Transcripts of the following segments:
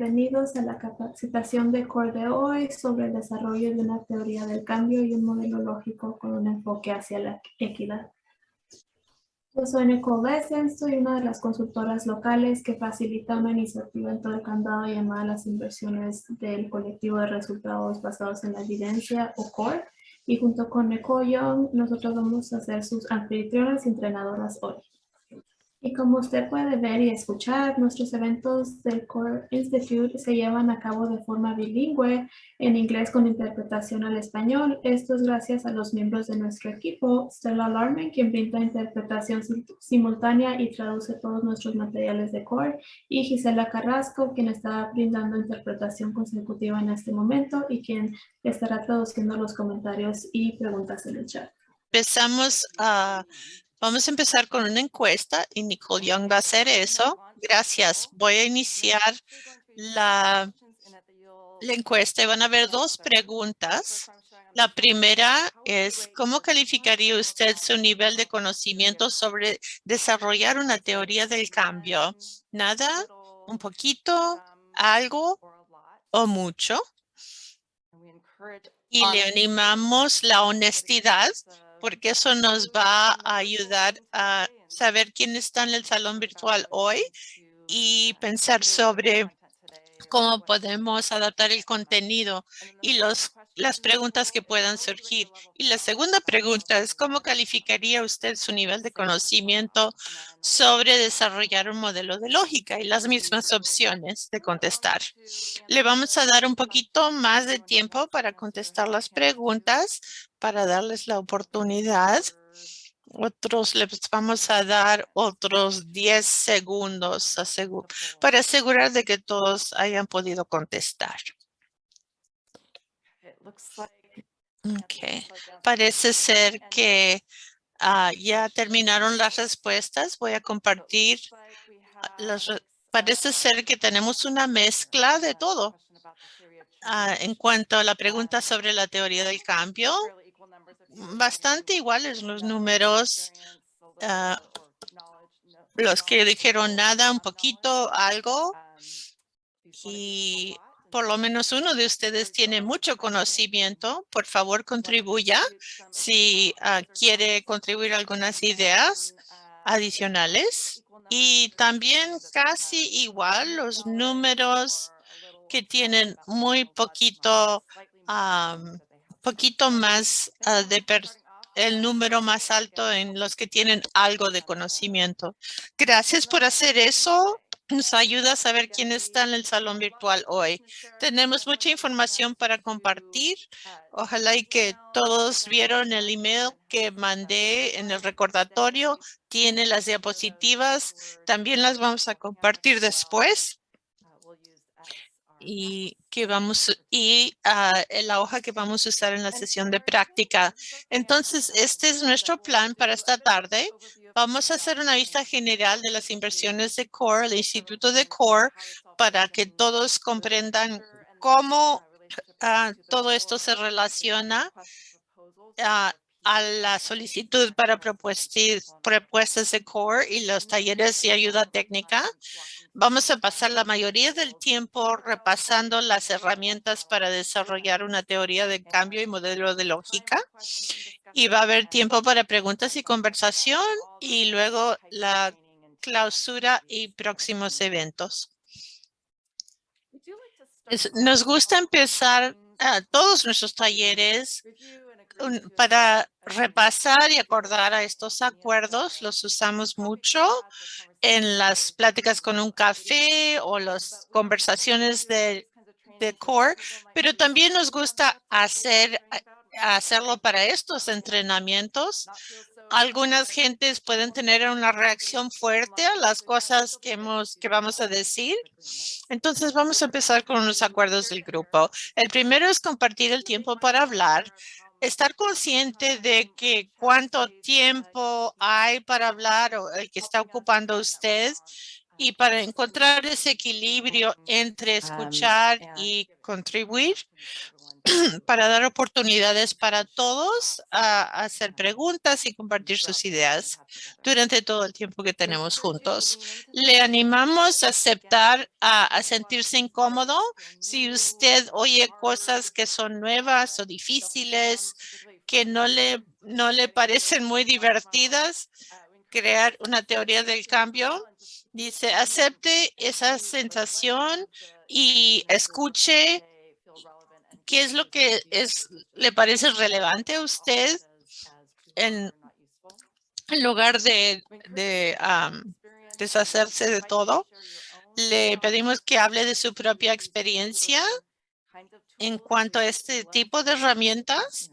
bienvenidos a la capacitación de CORE de hoy sobre el desarrollo de una teoría del cambio y un modelo lógico con un enfoque hacia la equidad. Yo soy Nicole Lessens, soy una de las consultoras locales que facilita una iniciativa en todo el candado llamada las inversiones del colectivo de resultados basados en la evidencia o CORE. Y junto con Nicole Young, nosotros vamos a ser sus anfitrionas y entrenadoras hoy. Y como usted puede ver y escuchar, nuestros eventos del Core Institute se llevan a cabo de forma bilingüe en inglés con interpretación al español. Esto es gracias a los miembros de nuestro equipo, Stella Larman, quien brinda interpretación simultánea y traduce todos nuestros materiales de Core, y Gisela Carrasco, quien está brindando interpretación consecutiva en este momento y quien estará traduciendo los comentarios y preguntas en el chat. Empezamos a Vamos a empezar con una encuesta y Nicole Young va a hacer eso. Gracias. Voy a iniciar la, la encuesta y van a haber dos preguntas. La primera es, ¿cómo calificaría usted su nivel de conocimiento sobre desarrollar una teoría del cambio? ¿Nada? ¿Un poquito? ¿Algo? ¿O mucho? Y le animamos la honestidad porque eso nos va a ayudar a saber quién está en el salón virtual hoy y pensar sobre cómo podemos adaptar el contenido y los, las preguntas que puedan surgir. Y la segunda pregunta es, ¿cómo calificaría usted su nivel de conocimiento sobre desarrollar un modelo de lógica y las mismas opciones de contestar? Le vamos a dar un poquito más de tiempo para contestar las preguntas, para darles la oportunidad otros les vamos a dar otros 10 segundos para asegurar de que todos hayan podido contestar. Okay. Parece ser que ah, ya terminaron las respuestas. Voy a compartir. Las, parece ser que tenemos una mezcla de todo. Ah, en cuanto a la pregunta sobre la teoría del cambio, bastante iguales los números. Ah, los que dijeron nada, un poquito, algo. Y por lo menos uno de ustedes tiene mucho conocimiento. Por favor, contribuya si ah, quiere contribuir algunas ideas adicionales. Y también casi igual los números que tienen muy poquito poquito más ah, de el número más alto en los que tienen algo de conocimiento. Gracias por hacer eso. Nos ayuda a saber quién está en el salón virtual hoy. Tenemos mucha información para compartir. Ojalá y que todos vieron el email que mandé en el recordatorio. Tiene las diapositivas. También las vamos a compartir después y que vamos y uh, la hoja que vamos a usar en la sesión de práctica. Entonces, este es nuestro plan para esta tarde. Vamos a hacer una vista general de las inversiones de CORE, el Instituto de CORE, para que todos comprendan cómo uh, todo esto se relaciona uh, a la solicitud para propuestas de CORE y los talleres de ayuda técnica. Vamos a pasar la mayoría del tiempo repasando las herramientas para desarrollar una teoría de cambio y modelo de lógica. Y va a haber tiempo para preguntas y conversación y luego la clausura y próximos eventos. nos gusta empezar todos nuestros talleres para repasar y acordar a estos acuerdos. Los usamos mucho en las pláticas con un café o las conversaciones de, de core, pero también nos gusta hacer hacerlo para estos entrenamientos. Algunas gentes pueden tener una reacción fuerte a las cosas que, hemos, que vamos a decir. Entonces vamos a empezar con unos acuerdos del grupo. El primero es compartir el tiempo para hablar estar consciente de que cuánto tiempo hay para hablar o el que está ocupando usted Y para encontrar ese equilibrio entre escuchar y contribuir, para dar oportunidades para todos a hacer preguntas y compartir sus ideas durante todo el tiempo que tenemos juntos. Le animamos a aceptar, a, sentirse incómodo. Si usted oye cosas que son nuevas o difíciles, que no le, no le parecen muy divertidas, crear una teoría del cambio. Dice, acepte esa sensación y escuche ¿Qué es lo que es, le parece relevante a usted en, lugar de, deshacerse de todo? Le pedimos que hable de su propia experiencia en cuanto a este tipo de herramientas.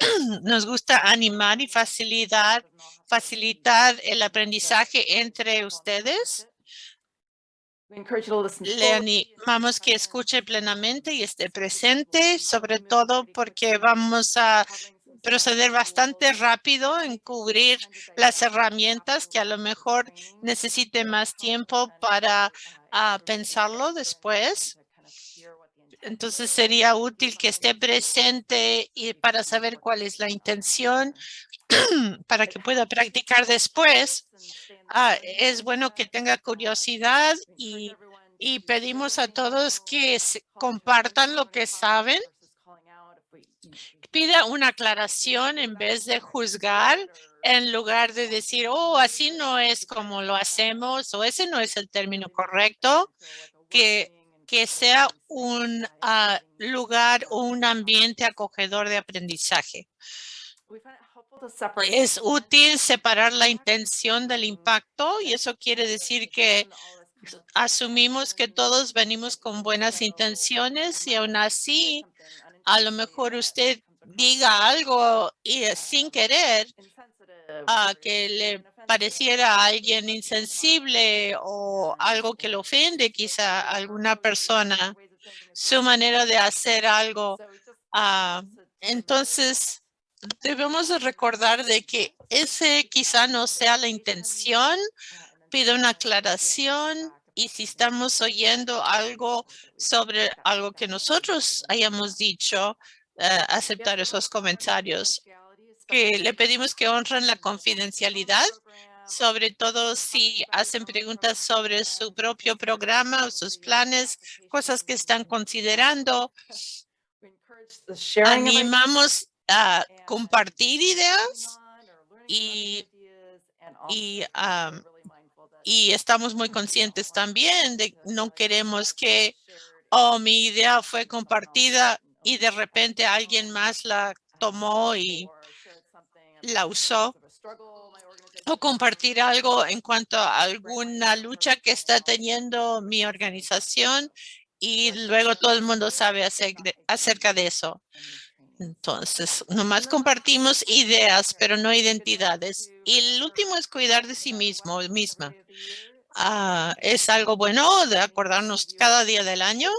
Nos gusta animar y facilitar, facilitar el aprendizaje entre ustedes le animamos que escuche plenamente y esté presente, sobre todo porque vamos a proceder bastante rápido en cubrir las herramientas que a lo mejor necesite más tiempo para ah, pensarlo después. Entonces sería útil que esté presente y para saber cuál es la intención para que pueda practicar después. Ah, es bueno que tenga curiosidad y, y pedimos a todos que compartan lo que saben. Pida una aclaración en vez de juzgar, en lugar de decir, oh, así no es como lo hacemos o ese no es el término correcto, que, que sea un ah, lugar o un ambiente acogedor de aprendizaje. Es útil separar la intención del impacto y eso quiere decir que asumimos que todos venimos con buenas intenciones y aún así a lo mejor usted diga algo y sin querer a que le pareciera a alguien insensible o algo que le ofende quizá a alguna persona, su manera de hacer algo. Ah, entonces, debemos recordar de que ese quizá no sea la intención, pido una aclaración y si estamos oyendo algo sobre algo que nosotros hayamos dicho, eh, aceptar esos comentarios. Que le pedimos que honren la confidencialidad, sobre todo si hacen preguntas sobre su propio programa o sus planes, cosas que están considerando. Animamos a compartir ideas y, y, y estamos muy conscientes también de no queremos que, oh, mi idea fue compartida y de repente alguien más la tomó y la usó o compartir algo en cuanto a alguna lucha que está teniendo mi organización y luego todo el mundo sabe acerca de eso. Entonces, nomás compartimos ideas, pero no identidades. Y el último es cuidar de sí mismo, misma. Ah, es algo bueno de acordarnos cada día del año.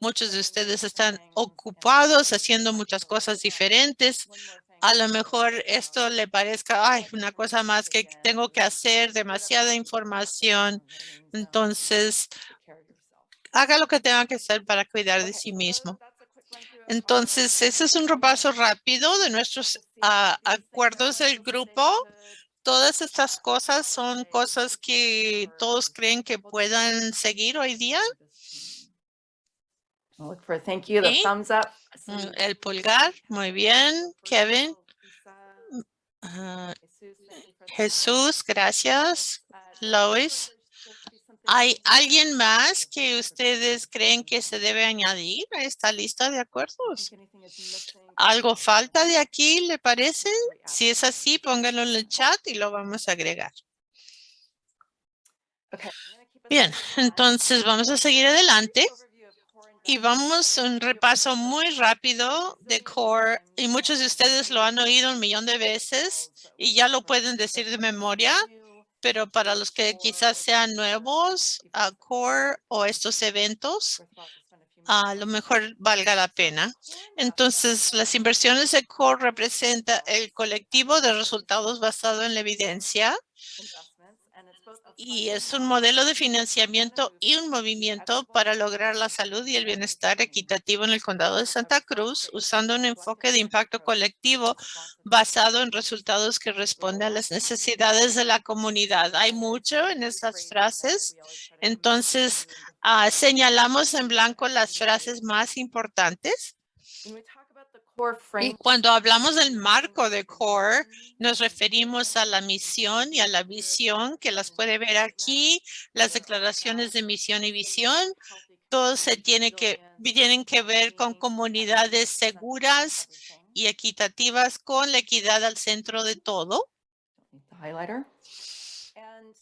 Muchos de ustedes están ocupados haciendo muchas cosas diferentes. A lo mejor esto le parezca, ay, una cosa más que tengo que hacer, demasiada información. Entonces, haga lo que tenga que hacer para cuidar de sí mismo. Entonces, ese es un repaso rápido de nuestros ah, acuerdos del grupo. Todas estas cosas son cosas que todos creen que puedan seguir hoy día. El pulgar, muy bien. Kevin. Ah, Jesús, gracias. Lois. ¿Hay alguien más que ustedes creen que se debe añadir a esta lista de acuerdos? ¿Algo falta de aquí, le parece? Si es así, pónganlo en el chat y lo vamos a agregar. Bien, entonces vamos a seguir adelante. Y vamos a un repaso muy rápido de CORE y muchos de ustedes lo han oído un millón de veces y ya lo pueden decir de memoria pero para los que quizás sean nuevos a CORE o estos eventos, a lo mejor valga la pena. Entonces, las inversiones de CORE representa el colectivo de resultados basado en la evidencia y es un modelo de financiamiento y un movimiento para lograr la salud y el bienestar equitativo en el condado de Santa Cruz usando un enfoque de impacto colectivo basado en resultados que responden a las necesidades de la comunidad. Hay mucho en esas frases, entonces ah, señalamos en blanco las frases más importantes. Y cuando hablamos del marco de CORE, nos referimos a la misión y a la visión que las puede ver aquí, las declaraciones de misión y visión. Todo se tiene que, tienen que ver con comunidades seguras y equitativas con la equidad al centro de todo.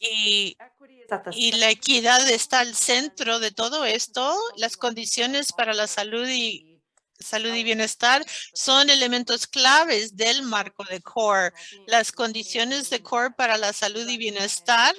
Y, y, la equidad está al centro de todo esto. Las condiciones para la salud y salud y bienestar son elementos claves del marco de CORE. Las condiciones de CORE para la salud y bienestar,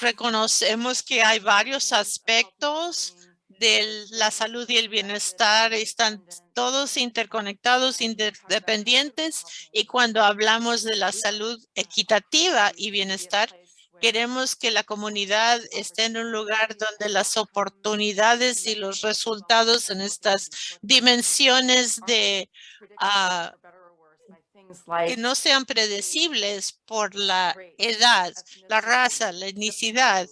reconocemos que hay varios aspectos de la salud y el bienestar. Están todos interconectados, independientes y cuando hablamos de la salud equitativa y bienestar, Queremos que la comunidad esté en un lugar donde las oportunidades y los resultados en estas dimensiones de ah, que no sean predecibles por la edad, la raza, la etnicidad,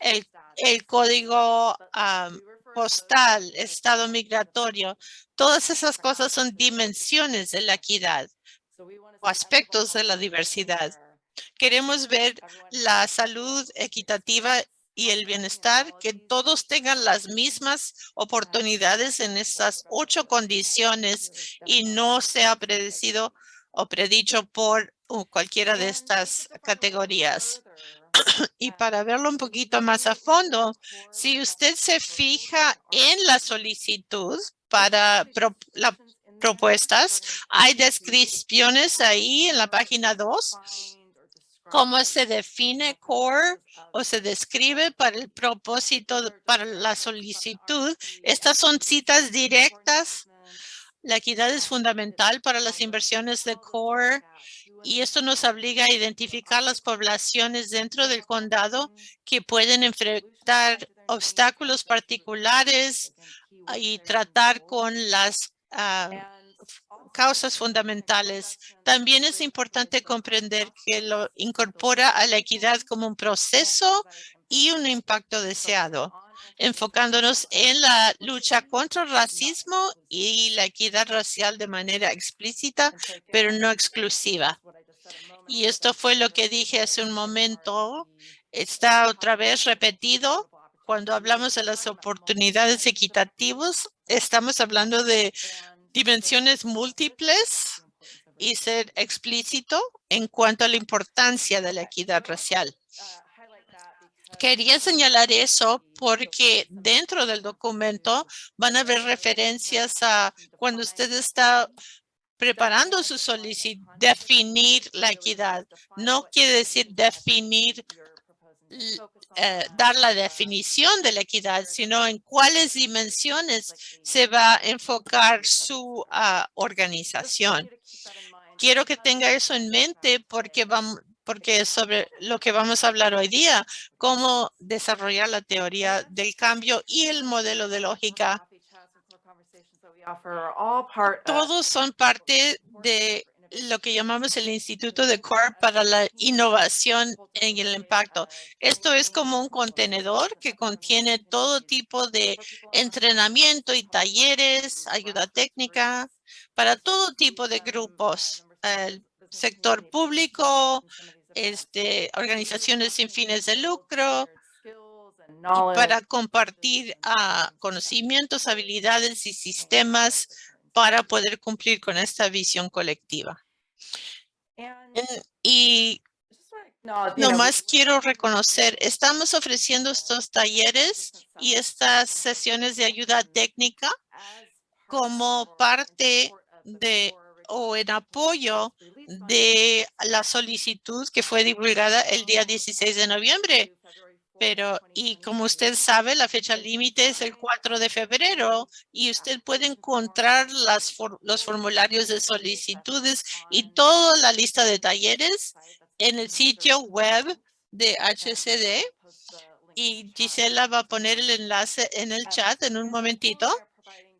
el, el código ah, postal, estado migratorio. Todas esas cosas son dimensiones de la equidad o aspectos de la diversidad. Queremos ver la salud equitativa y el bienestar, que todos tengan las mismas oportunidades en estas ocho condiciones y no sea predecido o predicho por uh, cualquiera de estas categorías. y para verlo un poquito más a fondo, si usted se fija en la solicitud para las propuestas, hay descripciones ahí en la página 2 cómo se define CORE o se describe para el propósito para la solicitud. Estas son citas directas. La equidad es fundamental para las inversiones de CORE y esto nos obliga a identificar las poblaciones dentro del condado que pueden enfrentar obstáculos particulares y tratar con las ah, causas fundamentales. También es importante comprender que lo incorpora a la equidad como un proceso y un impacto deseado, enfocándonos en la lucha contra el racismo y la equidad racial de manera explícita, pero no exclusiva. Y esto fue lo que dije hace un momento. Está otra vez repetido. Cuando hablamos de las oportunidades equitativas, estamos hablando de dimensiones múltiples y ser explícito en cuanto a la importancia de la equidad racial. Quería señalar eso porque dentro del documento van a haber referencias a cuando usted está preparando su solicitud, definir la equidad. No quiere decir definir eh, dar la definición de la equidad, sino en cuáles dimensiones se va a enfocar su ah, organización. Quiero que tenga eso en mente porque vamos porque sobre lo que vamos a hablar hoy día, cómo desarrollar la teoría del cambio y el modelo de lógica. Todos son parte de lo que llamamos el Instituto de CORE para la innovación en el impacto. Esto es como un contenedor que contiene todo tipo de entrenamiento y talleres, ayuda técnica para todo tipo de grupos, el sector público, este, organizaciones sin fines de lucro, para compartir ah, conocimientos, habilidades y sistemas para poder cumplir con esta visión colectiva. Y nomás quiero reconocer, estamos ofreciendo estos talleres y estas sesiones de ayuda técnica como parte de o en apoyo de la solicitud que fue divulgada el día 16 de noviembre pero, y como usted sabe, la fecha límite es el 4 de febrero y usted puede encontrar las los formularios de solicitudes y toda la lista de talleres en el sitio web de HCD y Gisela va a poner el enlace en el chat en un momentito.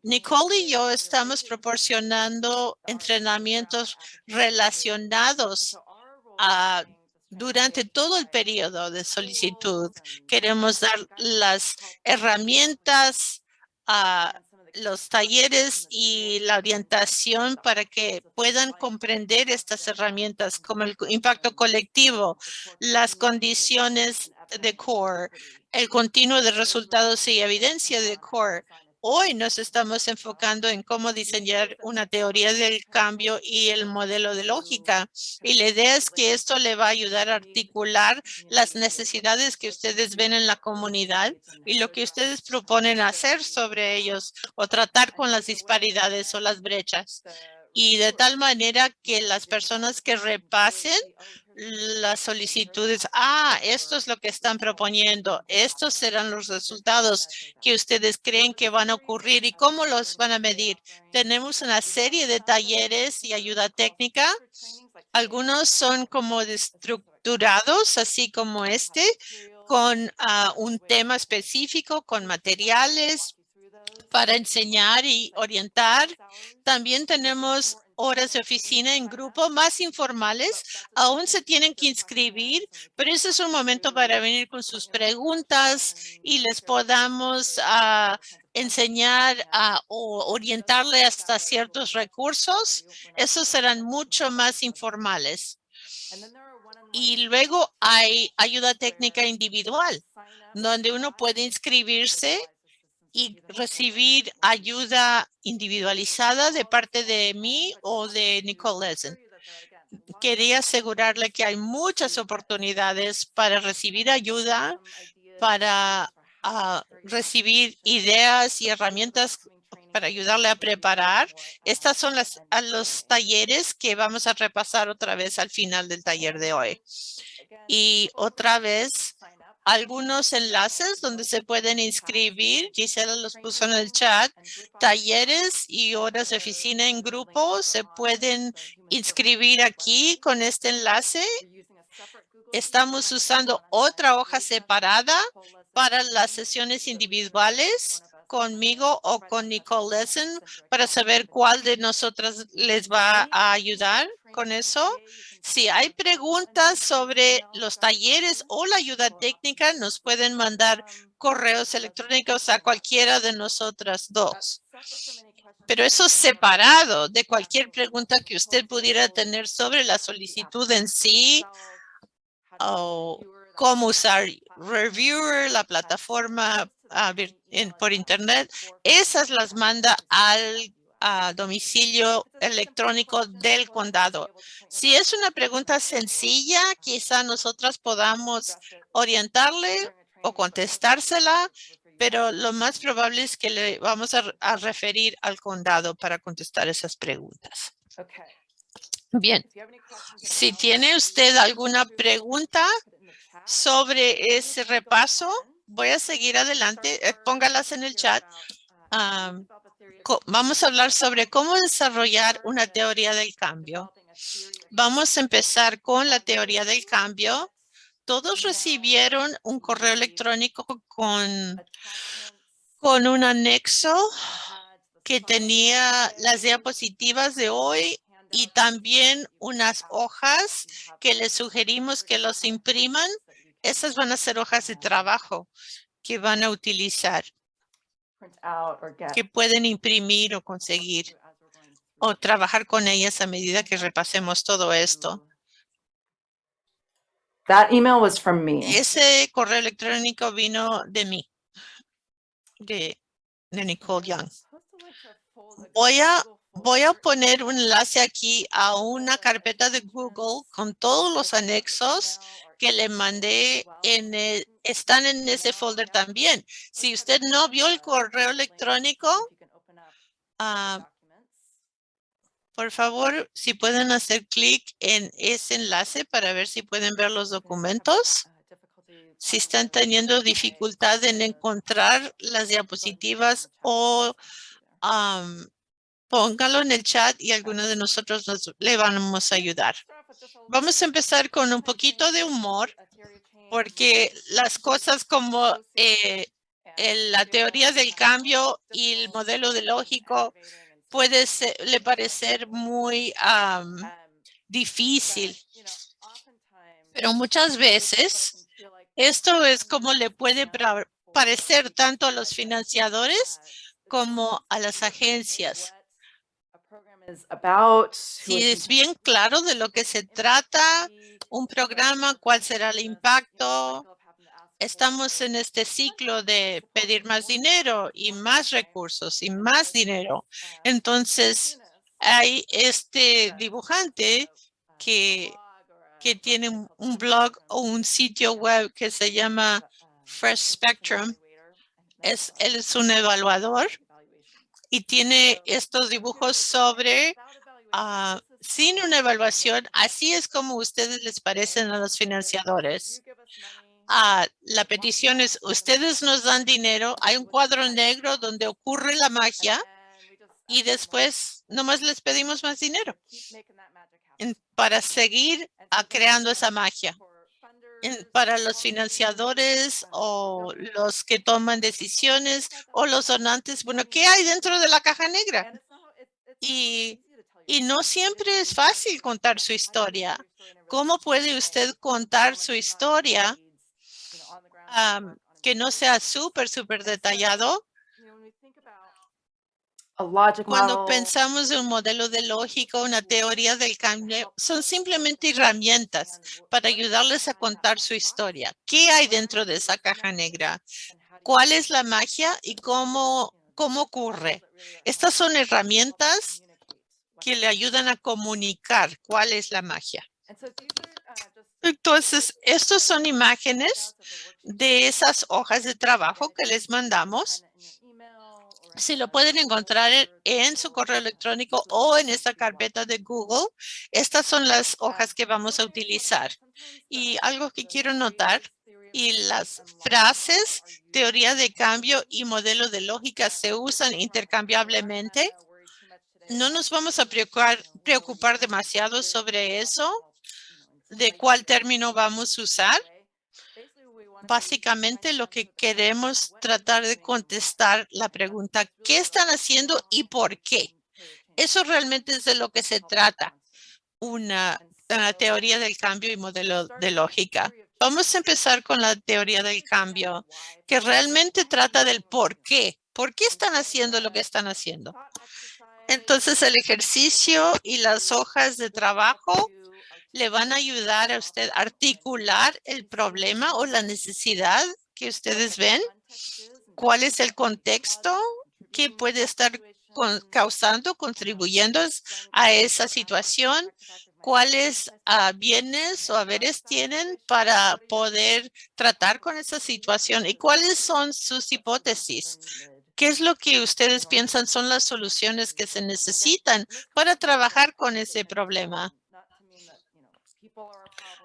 Nicole y yo estamos proporcionando entrenamientos relacionados a durante todo el periodo de solicitud. Queremos dar las herramientas a los talleres y la orientación para que puedan comprender estas herramientas como el impacto colectivo, las condiciones de CORE, el continuo de resultados y evidencia de CORE, Hoy nos estamos enfocando en cómo diseñar una teoría del cambio y el modelo de lógica. Y la idea es que esto le va a ayudar a articular las necesidades que ustedes ven en la comunidad y lo que ustedes proponen hacer sobre ellos o tratar con las disparidades o las brechas. Y de tal manera que las personas que repasen las solicitudes. Ah, esto es lo que están proponiendo. Estos serán los resultados que ustedes creen que van a ocurrir y cómo los van a medir. Tenemos una serie de talleres y ayuda técnica. Algunos son como estructurados, así como este, con ah, un tema específico, con materiales para enseñar y orientar. También tenemos horas de oficina en grupo más informales. Aún se tienen que inscribir, pero ese es un momento para venir con sus preguntas y les podamos ah, enseñar a, o orientarle hasta ciertos recursos. Esos serán mucho más informales. Y luego hay ayuda técnica individual, donde uno puede inscribirse y recibir ayuda individualizada de parte de mí o de Nicole Lezen. Quería asegurarle que hay muchas oportunidades para recibir ayuda, para ah, recibir ideas y herramientas para ayudarle a preparar. Estas son las, a los talleres que vamos a repasar otra vez al final del taller de hoy. Y otra vez, algunos enlaces donde se pueden inscribir. Gisela los puso en el chat. Talleres y horas de oficina en grupo se pueden inscribir aquí con este enlace. Estamos usando otra hoja separada para las sesiones individuales conmigo o con Nicole Lesson para saber cuál de nosotras les va a ayudar con eso. Si hay preguntas sobre los talleres o la ayuda técnica, nos pueden mandar correos electrónicos a cualquiera de nosotras dos. Pero eso es separado de cualquier pregunta que usted pudiera tener sobre la solicitud en sí o cómo usar Reviewer, la plataforma por internet. Esas las manda al a domicilio electrónico del condado. Si es una pregunta sencilla, quizá nosotras podamos orientarle o contestársela, pero lo más probable es que le vamos a, referir al condado para contestar esas preguntas. Bien, si tiene usted alguna pregunta sobre ese repaso, voy a seguir adelante. Eh, póngalas en el chat vamos a hablar sobre cómo desarrollar una teoría del cambio. Vamos a empezar con la teoría del cambio. Todos recibieron un correo electrónico con, con un anexo que tenía las diapositivas de hoy y también unas hojas que les sugerimos que los impriman. Esas van a ser hojas de trabajo que van a utilizar que pueden imprimir o conseguir o trabajar con ellas a medida que repasemos todo esto. That email was from me. Ese correo electrónico vino de mí, de, de Nicole Young. Voy a, voy a poner un enlace aquí a una carpeta de Google con todos los anexos que le mandé en están en ese folder también. Si usted no vio el correo electrónico, ah, por favor, si pueden hacer clic en ese enlace para ver si pueden ver los documentos. Si están teniendo dificultad en encontrar las diapositivas o póngalo en el chat y algunos de nosotros nos, le vamos a ayudar. Vamos a empezar con un poquito de humor porque las cosas como eh, la teoría del cambio y el modelo de lógico puede ser, le parecer muy am, difícil, pero muchas veces esto es como le puede parecer tanto a los financiadores como a las agencias. Si es bien claro de lo que se trata, un programa, cuál será el impacto. Estamos en este ciclo de pedir más dinero y más recursos y más dinero. Entonces, hay este dibujante que, que tiene un- blog o un sitio web que se llama Fresh Spectrum. Es, él es un evaluador y tiene estos dibujos sobre ah, sin una evaluación. Así es como ustedes les parecen a los financiadores. Ah, la petición es, ustedes nos dan dinero, hay un cuadro negro donde ocurre la magia y después nomás les pedimos más dinero para seguir creando esa magia. Para los financiadores o los que toman decisiones o los donantes, bueno, ¿qué hay dentro de la caja negra? Y, y no siempre es fácil contar su historia. ¿Cómo puede usted contar su historia am, que no sea súper, súper detallado? Cuando pensamos en un modelo de lógica, una teoría del cambio, son simplemente herramientas para ayudarles a contar su historia. ¿Qué hay dentro de esa caja negra? ¿Cuál es la magia y cómo, cómo ocurre? Estas son herramientas que le ayudan a comunicar cuál es la magia. Entonces, estos son imágenes de esas hojas de trabajo que les mandamos. Si lo pueden encontrar en- su correo electrónico o en esta carpeta de Google, estas son las hojas que vamos a utilizar. Y algo que quiero notar, y las frases, teoría de cambio y modelo de lógica se usan intercambiablemente. No nos vamos a preocupar demasiado sobre eso, de cuál término vamos a usar. Básicamente lo que queremos tratar de contestar la pregunta, ¿qué están haciendo y por qué? Eso realmente es de lo que se trata, una, una teoría del cambio y modelo de lógica. Vamos a empezar con la teoría del cambio, que realmente trata del por qué. ¿Por qué están haciendo lo que están haciendo? Entonces, el ejercicio y las hojas de trabajo le van a ayudar a usted a articular el problema o la necesidad que ustedes ven. ¿Cuál es el contexto que puede estar causando, contribuyendo a esa situación? ¿Cuáles ah, bienes o haberes tienen para poder tratar con esa situación? ¿Y cuáles son sus hipótesis? ¿Qué es lo que ustedes piensan son las soluciones que se necesitan para trabajar con ese problema?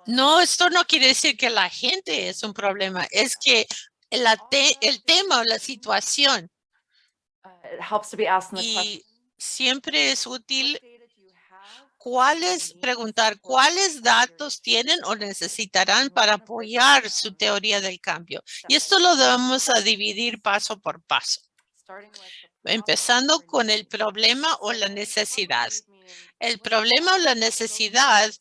No, esto no quiere decir que la gente es un problema, es que la te- el tema o la situación y siempre es útil cuáles, preguntar cuáles datos tienen o necesitarán para apoyar su teoría del cambio. Y esto lo vamos a dividir paso por paso, empezando con el problema o la necesidad. El problema o la necesidad,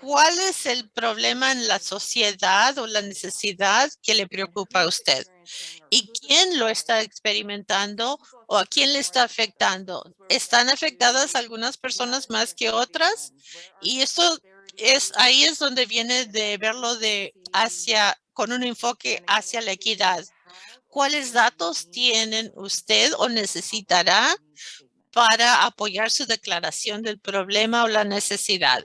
¿cuál es el problema en la sociedad o la necesidad que le preocupa a usted? ¿Y quién lo está experimentando o a quién le está afectando? ¿Están afectadas algunas personas más que otras? Y esto es, ahí es donde viene de verlo de hacia, con un enfoque hacia la equidad. ¿Cuáles datos tienen usted o necesitará para apoyar su declaración del problema o la necesidad?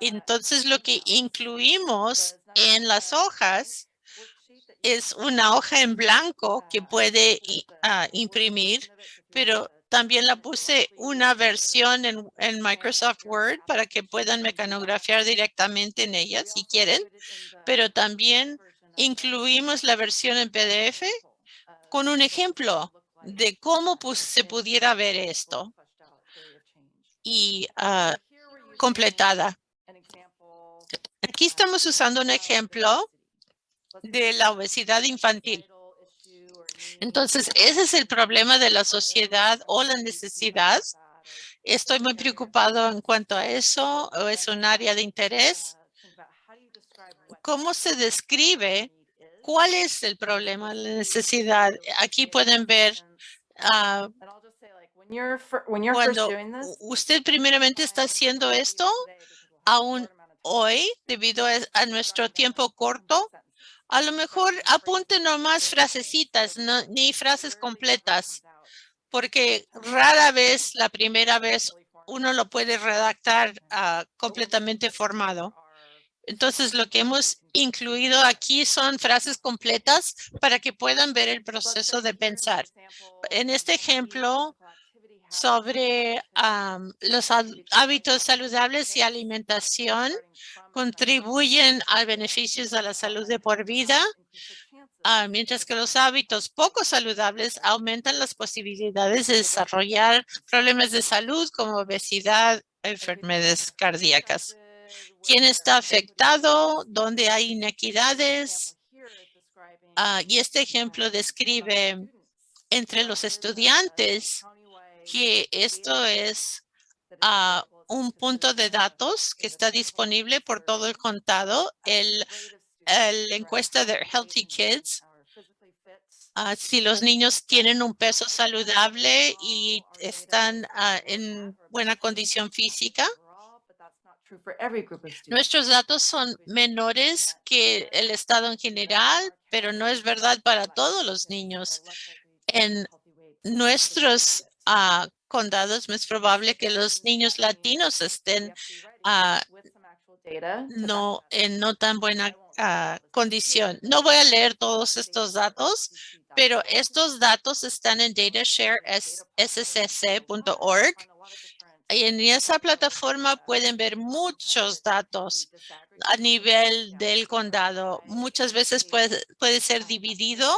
Entonces, lo que incluimos en las hojas es una hoja en blanco que puede ah, imprimir, pero también la puse una versión en, en Microsoft Word para que puedan mecanografiar directamente en ella si quieren, pero también incluimos la versión en PDF con un ejemplo de cómo pues, se pudiera ver esto. Y ah, completada. Aquí estamos usando un ejemplo de la obesidad infantil. Entonces, ese es el problema de la sociedad o la necesidad. Estoy muy preocupado en cuanto a eso, o es un área de interés. ¿Cómo se describe cuál es el problema, la necesidad? Aquí pueden ver ah, cuando usted primeramente está haciendo esto, aún hoy, debido a nuestro tiempo corto, a lo mejor apunte nomás frasecitas, no, ni frases completas, porque rara vez, la primera vez, uno lo puede redactar ah, completamente formado. Entonces, lo que hemos incluido aquí son frases completas para que puedan ver el proceso de pensar. En este ejemplo, sobre los hábitos saludables y alimentación contribuyen a beneficios a la salud de por vida, ah, mientras que los hábitos poco saludables aumentan las posibilidades de desarrollar problemas de salud como obesidad, enfermedades cardíacas. ¿Quién está afectado? ¿Dónde hay inequidades? Ah, y este ejemplo describe entre los estudiantes que esto es ah, un punto de datos que está disponible por todo el contado. El, encuesta de Healthy Kids, ah, si los niños tienen un peso saludable y están ah, en buena condición física, Nuestros datos son menores que el estado en general, pero no es verdad para todos los niños. En nuestros uh, condados, es probable que los niños latinos estén uh, no en no tan buena uh, condición. No voy a leer todos estos datos, pero estos datos están en datasharesssc.org. Y en esa plataforma pueden ver muchos datos a nivel del condado. Muchas veces puede, puede ser dividido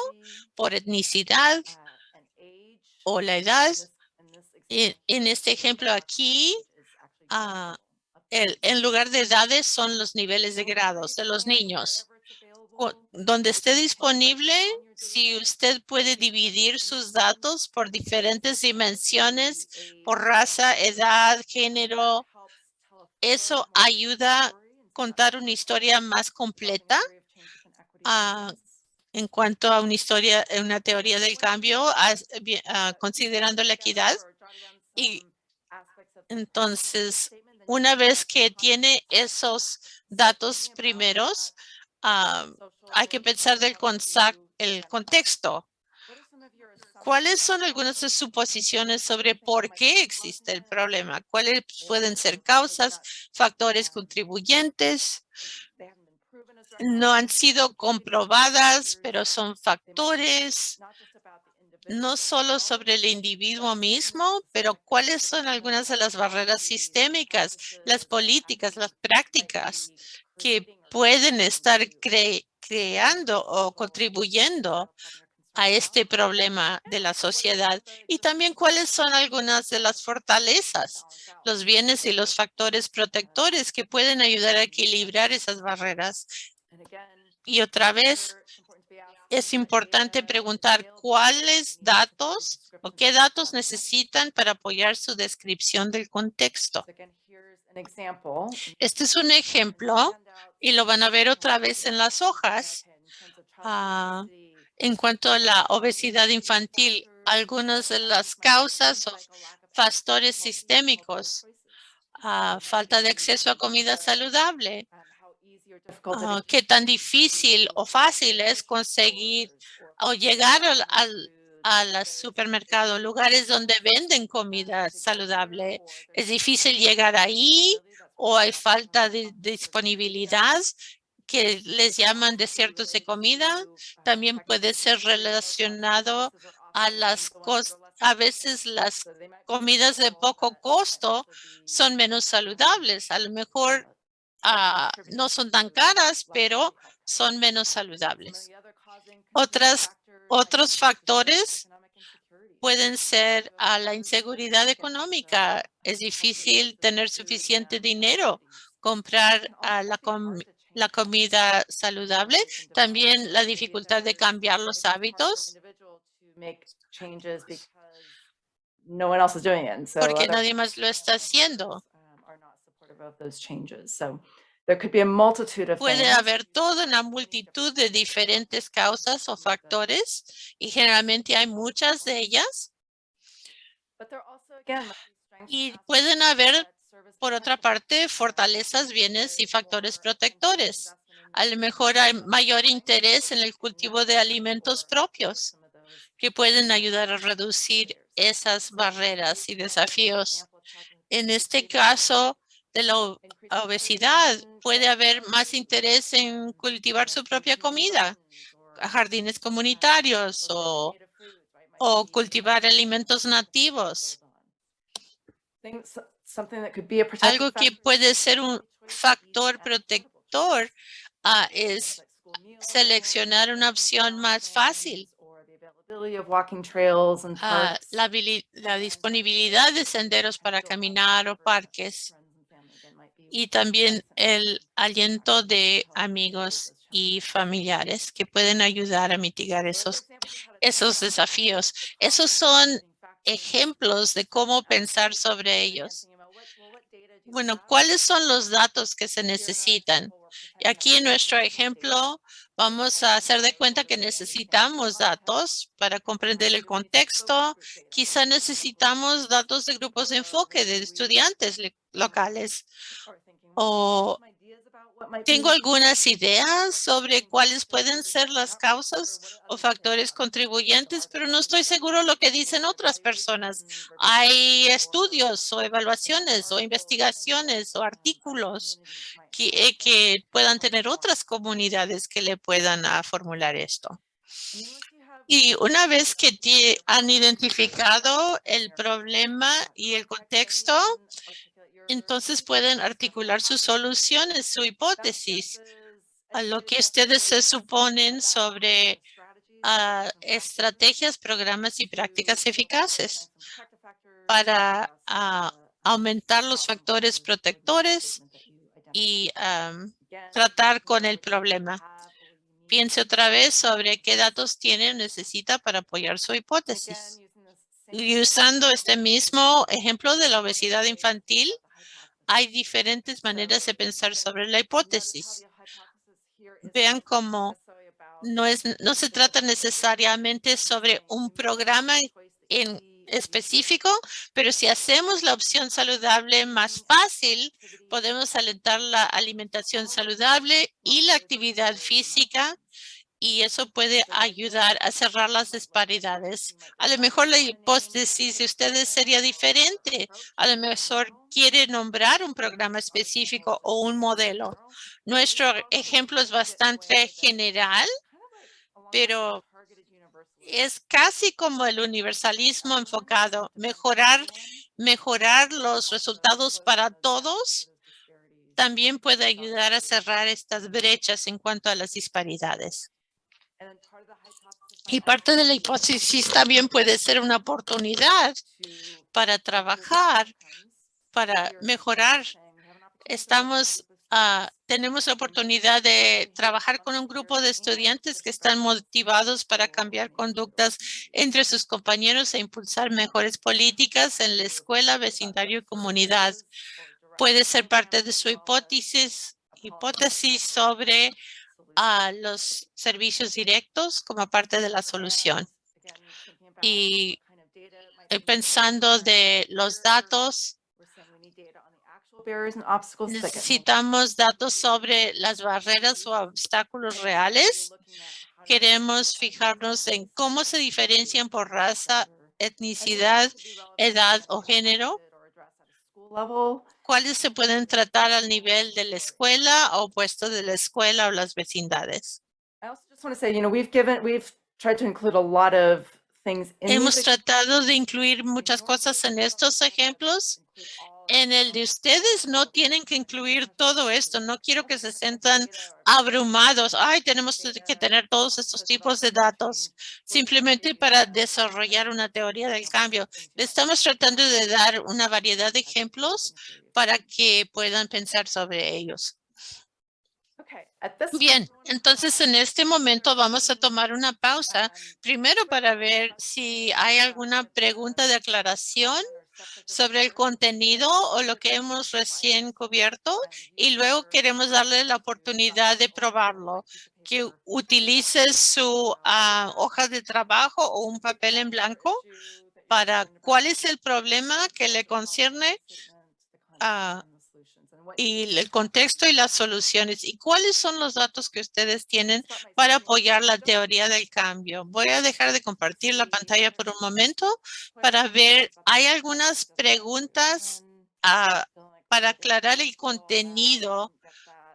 por etnicidad o la edad en, este ejemplo aquí, uh, en lugar de edades son los niveles de grados de los niños. Donde esté disponible, si usted puede dividir sus datos por diferentes dimensiones, por raza, edad, género, eso ayuda a contar una historia más completa uh, en cuanto a una historia, una teoría del cambio, uh, considerando la equidad. Y entonces, una vez que tiene esos datos primeros, ah, hay que pensar del el contexto. ¿Cuáles son algunas de suposiciones sobre por qué existe el problema? ¿Cuáles pueden ser causas, factores contribuyentes? No han sido comprobadas, pero son factores no solo sobre el individuo mismo, pero cuáles son algunas de las barreras sistémicas, las políticas, las prácticas que pueden estar creando o contribuyendo a este problema de la sociedad y también cuáles son algunas de las fortalezas, los bienes y los factores protectores que pueden ayudar a equilibrar esas barreras. Y otra vez, es importante preguntar cuáles datos o qué datos necesitan para apoyar su descripción del contexto. Este es un ejemplo y lo van a ver otra vez en las hojas. Ah, en cuanto a la obesidad infantil, algunas de las causas o factores sistémicos, ah, falta de acceso a comida saludable, Qué tan difícil o fácil es conseguir o llegar al, al, supermercado, lugares donde venden comida saludable. Es difícil llegar ahí o hay falta de disponibilidad que les llaman desiertos de comida. También puede ser relacionado a las a veces las comidas de poco costo son menos saludables. A lo mejor Ah, no son tan caras, pero son menos saludables. Otras, otros factores pueden ser a la inseguridad económica. Es difícil tener suficiente dinero, comprar a la la comida saludable, también la dificultad de cambiar los hábitos. Porque nadie más lo está haciendo. um, are not supportive of those changes. So there could be a multitude of Puede things. haber toda una multitud de diferentes causas o factores y generalmente hay muchas de ellas But there also, again, y pueden haber, por otra parte, fortalezas, bienes y factores protectores. A lo mejor hay mayor interés en el cultivo de alimentos propios que pueden ayudar a reducir esas barreras y desafíos. En este caso de la obesidad, puede haber más interés en cultivar su propia comida, jardines comunitarios o, o cultivar alimentos nativos. Algo que puede ser un factor protector ah, es seleccionar una opción más fácil. ah, la disponibilidad de senderos para caminar o parques y también el aliento de amigos y familiares que pueden ayudar a mitigar esos, esos desafíos. Esos son ejemplos de cómo pensar sobre ellos. Bueno, ¿cuáles son los datos que se necesitan? Aquí en nuestro ejemplo vamos a hacer de cuenta que necesitamos datos para comprender el contexto. Quizá necesitamos datos de grupos de enfoque de estudiantes le- locales. o Tengo algunas ideas sobre cuáles pueden ser las causas o factores contribuyentes, pero no estoy seguro lo que dicen otras personas. Hay estudios o evaluaciones o investigaciones o artículos que, eh, que puedan tener otras comunidades que le puedan ah, formular esto. Y una vez que han identificado el problema y el contexto, entonces pueden articular sus soluciones, su hipótesis, a lo que ustedes se suponen sobre ah, estrategias, programas y prácticas eficaces para ah, aumentar los factores protectores y am, tratar con el problema. Piense otra vez sobre qué datos tiene o necesita para apoyar su hipótesis. Y usando este mismo ejemplo de la obesidad infantil, hay diferentes maneras de pensar sobre la hipótesis. Vean cómo no es, no se trata necesariamente sobre un programa en específico, pero si hacemos la opción saludable más fácil, podemos alentar la alimentación saludable y la actividad física y eso puede ayudar a cerrar las disparidades. A lo mejor la hipótesis de ustedes sería diferente. A lo mejor quiere nombrar un programa específico o un modelo. Nuestro ejemplo es bastante general, pero es casi como el universalismo enfocado, mejorar, mejorar los resultados para todos también puede ayudar a cerrar estas brechas en cuanto a las disparidades. Y parte de la hipótesis también puede ser una oportunidad para trabajar, para mejorar. Estamos, ah, tenemos la oportunidad de trabajar con un grupo de estudiantes que están motivados para cambiar conductas entre sus compañeros e impulsar mejores políticas en la escuela, vecindario y comunidad. Puede ser parte de su hipótesis, hipótesis sobre a los servicios directos como parte de la solución. Y eh, pensando de los datos, necesitamos datos sobre las barreras o obstáculos reales. Queremos fijarnos en cómo se diferencian por raza, etnicidad, edad o género. ¿Cuáles se pueden tratar al nivel de la escuela o puesto de la escuela o las vecindades? Hemos tratado de incluir muchas cosas en estos ejemplos. En el de ustedes no tienen que incluir todo esto. No quiero que se sientan abrumados. Ay, tenemos que tener todos estos tipos de datos simplemente para desarrollar una teoría del cambio. Estamos tratando de dar una variedad de ejemplos para que puedan pensar sobre ellos. Bien, entonces en este momento vamos a tomar una pausa, primero para ver si hay alguna pregunta de aclaración sobre el contenido o lo que hemos recién cubierto y luego queremos darle la oportunidad de probarlo, que utilice su ah, hoja de trabajo o un papel en blanco para cuál es el problema que le concierne y el contexto y las soluciones y cuáles son los datos que ustedes tienen para apoyar la teoría del cambio. Voy a dejar de compartir la pantalla por un momento para ver, hay algunas preguntas ah, para aclarar el contenido,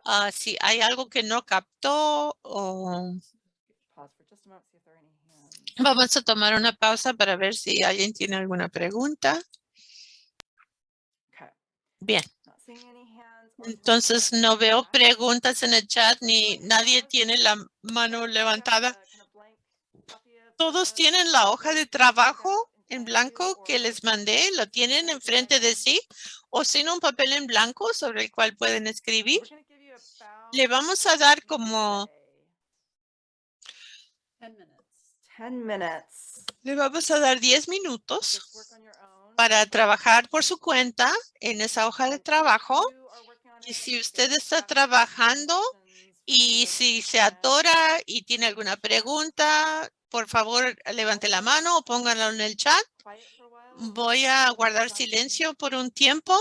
ah, si hay algo que no captó o vamos a tomar una pausa para ver si alguien tiene alguna pregunta. Bien. Entonces no veo preguntas en el chat ni nadie tiene la mano levantada. Todos tienen la hoja de trabajo en blanco que les mandé, lo tienen enfrente de sí o sin un papel en blanco sobre el cual pueden escribir. Le vamos a dar como 10 minutes. le vamos a dar 10 minutos para trabajar por su cuenta en esa hoja de trabajo. Y si usted está trabajando y si se atora y tiene alguna pregunta, por favor, levante la mano o pónganlo en el chat. Voy a guardar silencio por un tiempo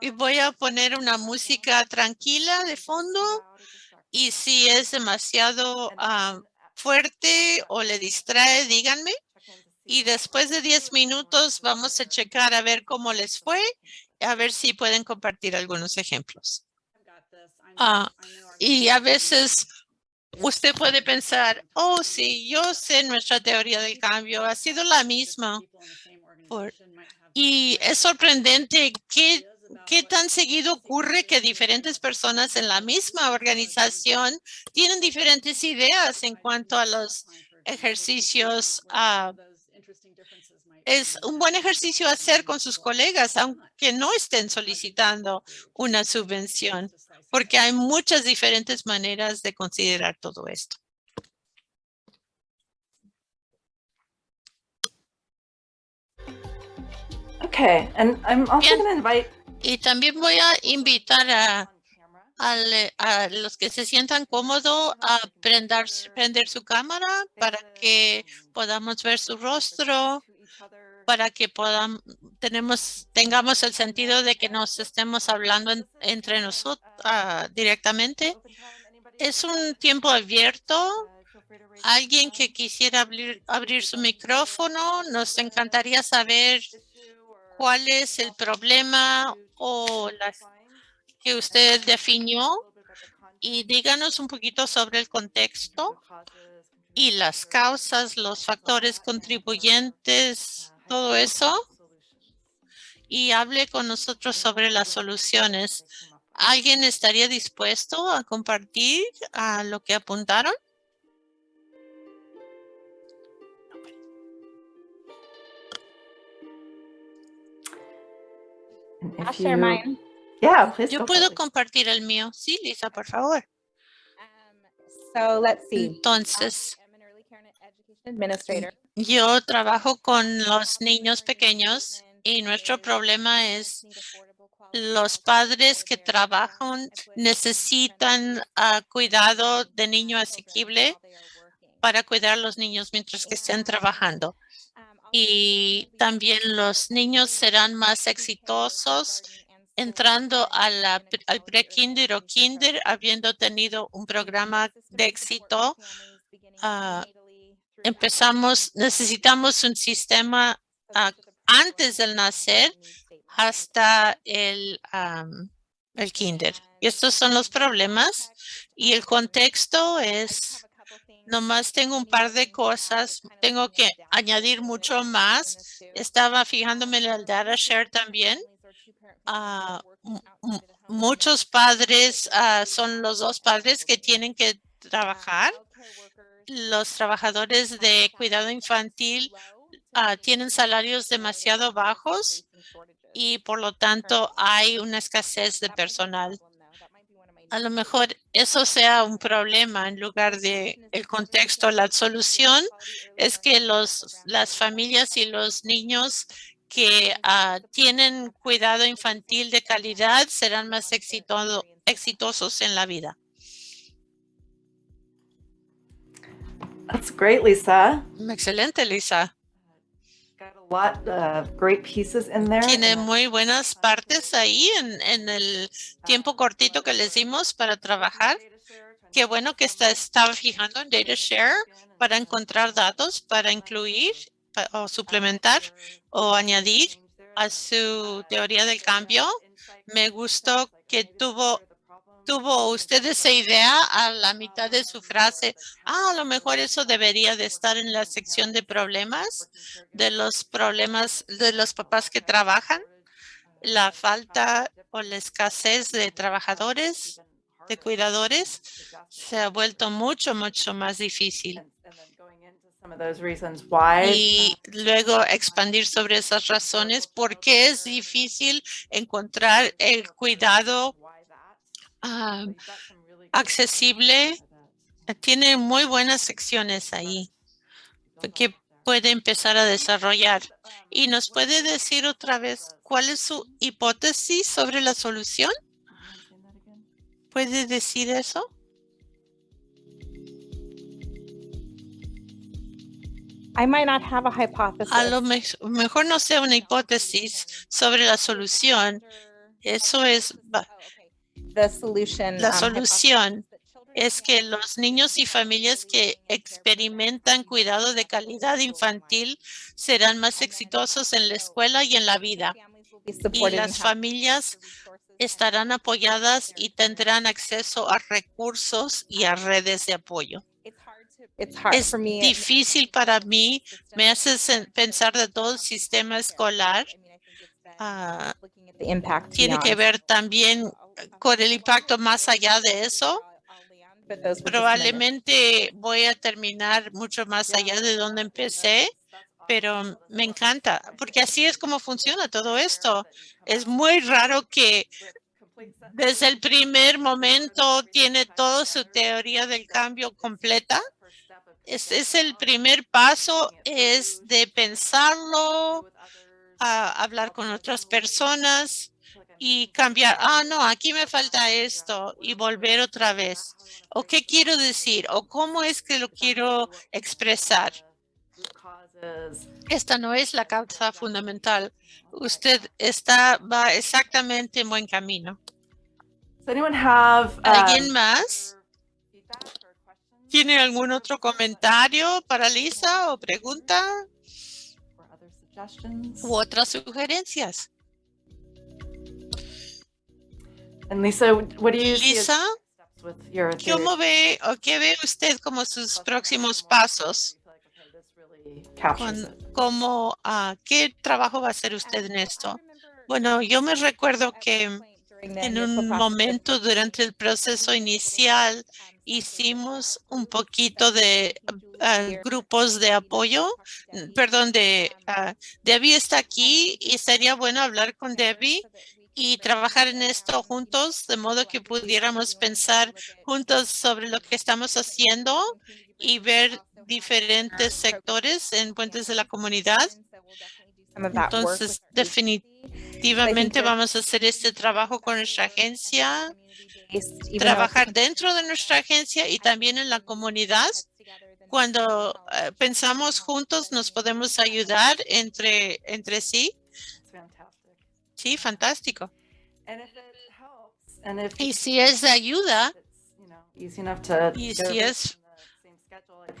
y voy a poner una música tranquila de fondo. Y si es demasiado ah, fuerte o le distrae, díganme. Y después de 10 minutos vamos a checar a ver cómo les fue, a ver si pueden compartir algunos ejemplos. Ah, y a veces usted puede pensar, oh, sí, yo sé nuestra teoría del cambio, ha sido la misma. Por- y es sorprendente qué, qué tan seguido ocurre que diferentes personas en la misma organización tienen diferentes ideas en cuanto a los ejercicios. ah, es un buen ejercicio hacer con sus colegas, aunque no estén solicitando una subvención, porque hay muchas diferentes maneras de considerar todo esto. Okay, and I'm also going to invite Y también voy a invitar a, a los que se sientan cómodos a prender, prender su cámara para que podamos ver su rostro, para que podamos, tenemos, tengamos el sentido de que nos estemos hablando en- entre nosotros directamente. Es un tiempo abierto. Alguien que quisiera abrir, abrir su micrófono, nos encantaría saber cuál es el problema o la que usted definió y díganos un poquito sobre el contexto y las causas, los factores contribuyentes, todo eso, y hable con nosotros sobre las soluciones. ¿Alguien estaría dispuesto a compartir a lo que apuntaron? And if I'll share you- mine. Yeah, please. Yo puedo compartir el mío. Sí, Lisa, por favor. Um, so let's see. Entonces, I am an early care and education administrator. Yo trabajo con los niños pequeños y nuestro problema es los padres que trabajan necesitan ah, cuidado de niño asequible para cuidar a los niños mientras que estén trabajando. Y también los niños serán más exitosos entrando al pre-kinder o kinder, habiendo tenido un programa de éxito. ah, Empezamos, necesitamos un sistema ah, antes del nacer hasta el, am, el kinder. Y estos son los problemas y el contexto es, nomás tengo un par de cosas, tengo que añadir mucho más. Estaba fijándome en el data share también. Ah, mu- mu- muchos padres ah, son los dos padres que tienen que trabajar. Los trabajadores de cuidado infantil ah, tienen salarios demasiado bajos y por lo tanto hay una escasez de personal. a lo mejor eso sea un problema en lugar de el contexto. La solución es que los, las familias y los niños que ah, tienen cuidado infantil de calidad serán más exitoso- exitosos en la vida. That's great, Lisa. Excelente, Lisa. Got a lot of great pieces in there. Tiene muy buenas partes ahí en, en el tiempo cortito que les dimos para trabajar. Qué bueno que está, estaba fijando en DataShare para encontrar datos, para incluir o suplementar o añadir a su teoría del cambio. Me gustó que tuvo, tuvo usted esa idea a la mitad de su frase. Ah, a lo mejor eso debería de estar en la sección de problemas, de los problemas de los papás que trabajan, la falta o la escasez de trabajadores, de cuidadores, se ha vuelto mucho, mucho más difícil. Y luego expandir sobre esas razones, por qué es difícil encontrar el cuidado good accesible. that. Tiene muy buenas secciones ahí que puede empezar a desarrollar. ¿Y nos puede decir otra vez cuál es su hipótesis sobre la solución? Again? ¿Puede decir eso? I might not have a hypothesis. A lo me- mejor no sea una hipótesis sobre la solución. Eso es, La um, solución es que los niños y familias que experimentan cuidado de calidad infantil serán más exitosos en la escuela y en la vida. Y las familias estarán apoyadas y tendrán acceso a recursos y a redes de apoyo. Es for me. difícil para mí, me hace pensar de todo el sistema escolar. Impact Tiene que ver también con el impacto más allá de eso. Probablemente voy a terminar mucho más allá de donde empecé, pero me encanta, porque así es como funciona todo esto. Es muy raro que desde el primer momento tiene toda su teoría del cambio completa. Es, es el primer paso, es de pensarlo, a hablar con otras personas y cambiar. Ah, no, aquí me falta esto y volver otra vez. ¿O qué quiero decir? ¿O cómo es que lo quiero expresar? Esta no es la causa fundamental. Usted está, va exactamente en buen camino. Have? ¿Alguien um, más? ¿Tiene algún otro comentario para Lisa o pregunta u otras sugerencias? And Lisa, what do you Lisa? ¿cómo ve o qué ve usted como sus próximos pasos? Con-. ¿Cómo, ah, qué trabajo va a hacer usted en esto? Bueno, yo me recuerdo que en un momento durante el proceso inicial hicimos un poquito de ah, grupos de apoyo, mm, perdón, de ah, Debbie está aquí y sería bueno hablar con Debbie y trabajar en esto juntos, de modo que pudiéramos pensar juntos sobre lo que estamos haciendo y ver diferentes sectores en Puentes de la Comunidad. Entonces, definitivamente vamos a hacer este trabajo con nuestra agencia, trabajar dentro de nuestra agencia y también en la comunidad. Cuando eh, pensamos juntos, nos podemos ayudar entre, entre sí. Sí, fantástico. Y si es de ayuda, it's, you know, easy enough to Y si es-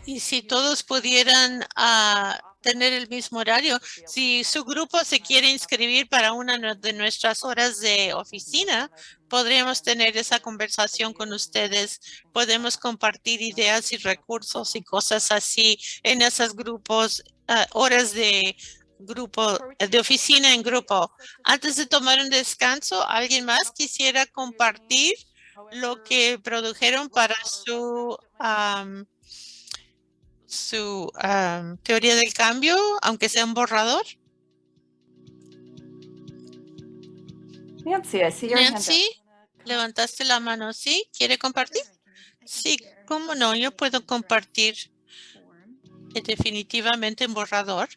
y si todos pudieran ah, tener el mismo horario, si su grupo se quiere inscribir para una de nuestras horas de oficina, podríamos tener esa conversación con ustedes. Podemos compartir ideas y recursos y cosas así en esos grupos, ah, horas de grupo, eh, de oficina en grupo. Antes de tomar un descanso, ¿alguien más quisiera compartir lo que produjeron para su, am, su am, teoría del cambio, aunque sea un borrador? Nancy, I see your hand up. Nancy? Levantaste la mano, ¿sí? ¿Quiere compartir? Sí, cómo no, yo puedo compartir eh, definitivamente en borrador.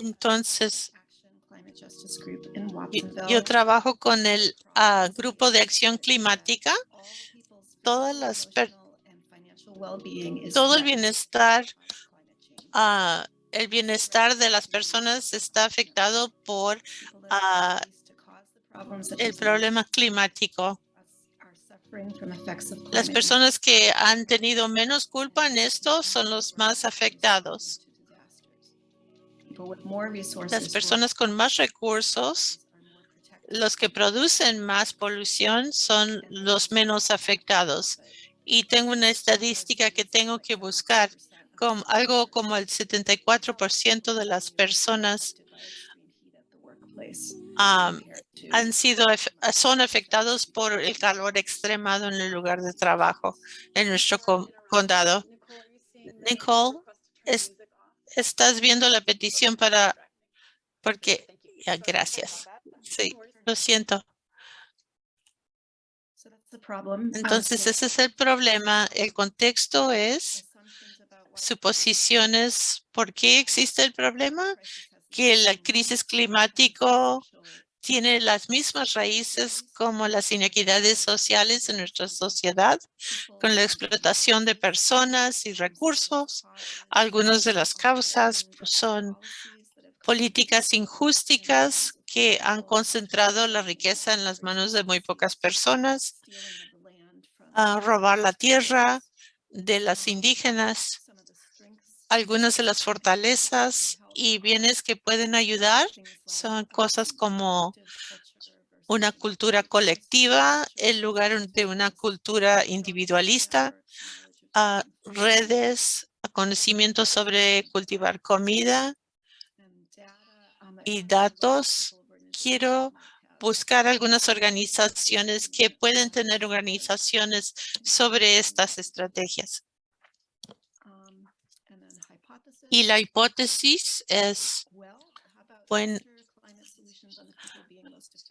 Entonces, yo, trabajo con el ah, grupo de acción climática. Todas las todo el bienestar, ah, el bienestar de las personas está afectado por ah, el problema climático. Las personas que han tenido menos culpa en esto son los más afectados. Las personas con más recursos, los que producen más polución son los menos afectados. Y tengo una estadística que tengo que buscar. Como, algo como el 74% de las personas um, han sido, son afectados por el calor extremado en el lugar de trabajo en nuestro co- condado. Nicole, es- estás viendo la petición para, porque, ya, gracias. Sí, lo siento. Entonces, ese es el problema. El contexto es suposiciones. ¿Por qué existe el problema? Que la crisis climático tiene las mismas raíces como las inequidades sociales en nuestra sociedad, con la explotación de personas y recursos. Algunas de las causas pues, son políticas injustas que han concentrado la riqueza en las manos de muy pocas personas, a robar la tierra de las indígenas, algunas de las fortalezas y bienes que pueden ayudar son cosas como una cultura colectiva en lugar de una cultura individualista, a redes, a conocimiento sobre cultivar comida y datos. Quiero buscar algunas organizaciones que pueden tener organizaciones sobre estas estrategias. Y la hipótesis es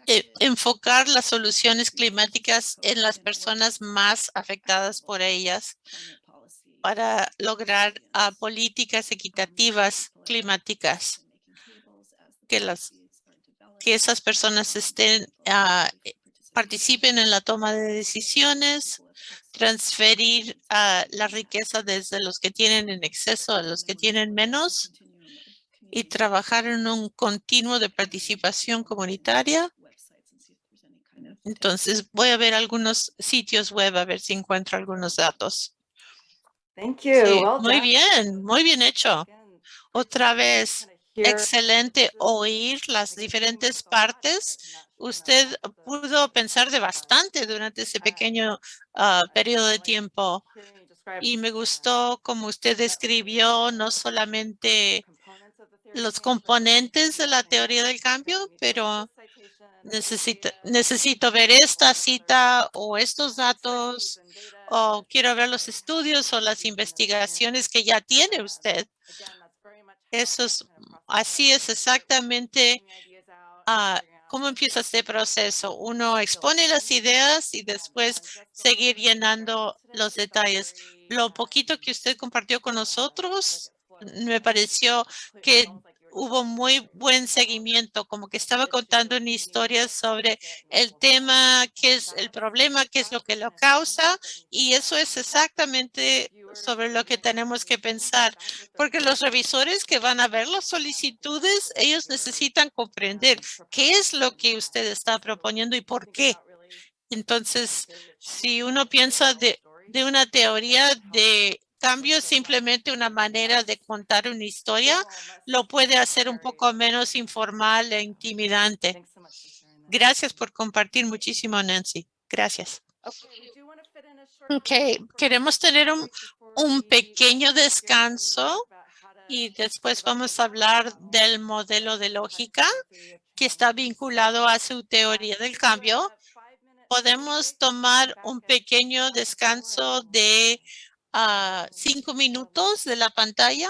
eh, enfocar las soluciones climáticas en las personas más afectadas por ellas para lograr ah, políticas equitativas climáticas que las que esas personas estén ah, eh, participen en la toma de decisiones, transferir ah, la riqueza desde los que tienen en exceso a los que tienen menos y trabajar en un continuo de participación comunitaria. Entonces voy a ver algunos sitios web a ver si encuentro algunos datos. Thank you. Sí, Well muy bien, muy bien hecho. Otra vez, excelente oír las diferentes partes. Usted pudo pensar de bastante durante ese pequeño ah, periodo de tiempo y me gustó como usted describió no solamente los componentes de la teoría del cambio, pero necesito, necesito ver esta cita o estos datos o quiero ver los estudios o las investigaciones que ya tiene usted. Eso es, así es exactamente ah, cómo empieza este proceso. Uno expone las ideas y después seguir llenando los detalles. Lo poquito que usted compartió con nosotros, me pareció que hubo muy buen seguimiento, como que estaba contando una historia sobre el tema, qué es el problema, qué es lo que lo causa, y eso es exactamente sobre lo que tenemos que pensar, porque los revisores que van a ver las solicitudes, ellos necesitan comprender qué es lo que usted está proponiendo y por qué. Entonces, si uno piensa de, de una teoría de cambio, simplemente una manera de contar una historia, lo puede hacer un poco menos informal e intimidante. Gracias por compartir muchísimo, Nancy. Gracias. Ok, queremos tener un, un pequeño descanso y después vamos a hablar del modelo de lógica que está vinculado a su teoría del cambio. Podemos tomar un pequeño descanso de ah, cinco minutos de la pantalla.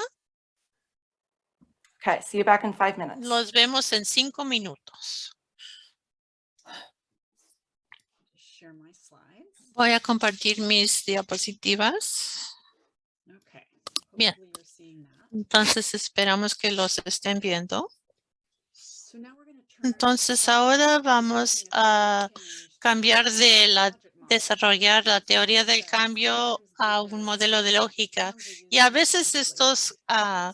Okay, see you back in five minutes. Los vemos en cinco minutos. share my slides. Voy a compartir mis diapositivas. Okay. Bien. Entonces esperamos que los estén viendo. Entonces ahora to vamos a cambiar de la desarrollar la teoría del cambio a un modelo de lógica. Y a veces estos ah,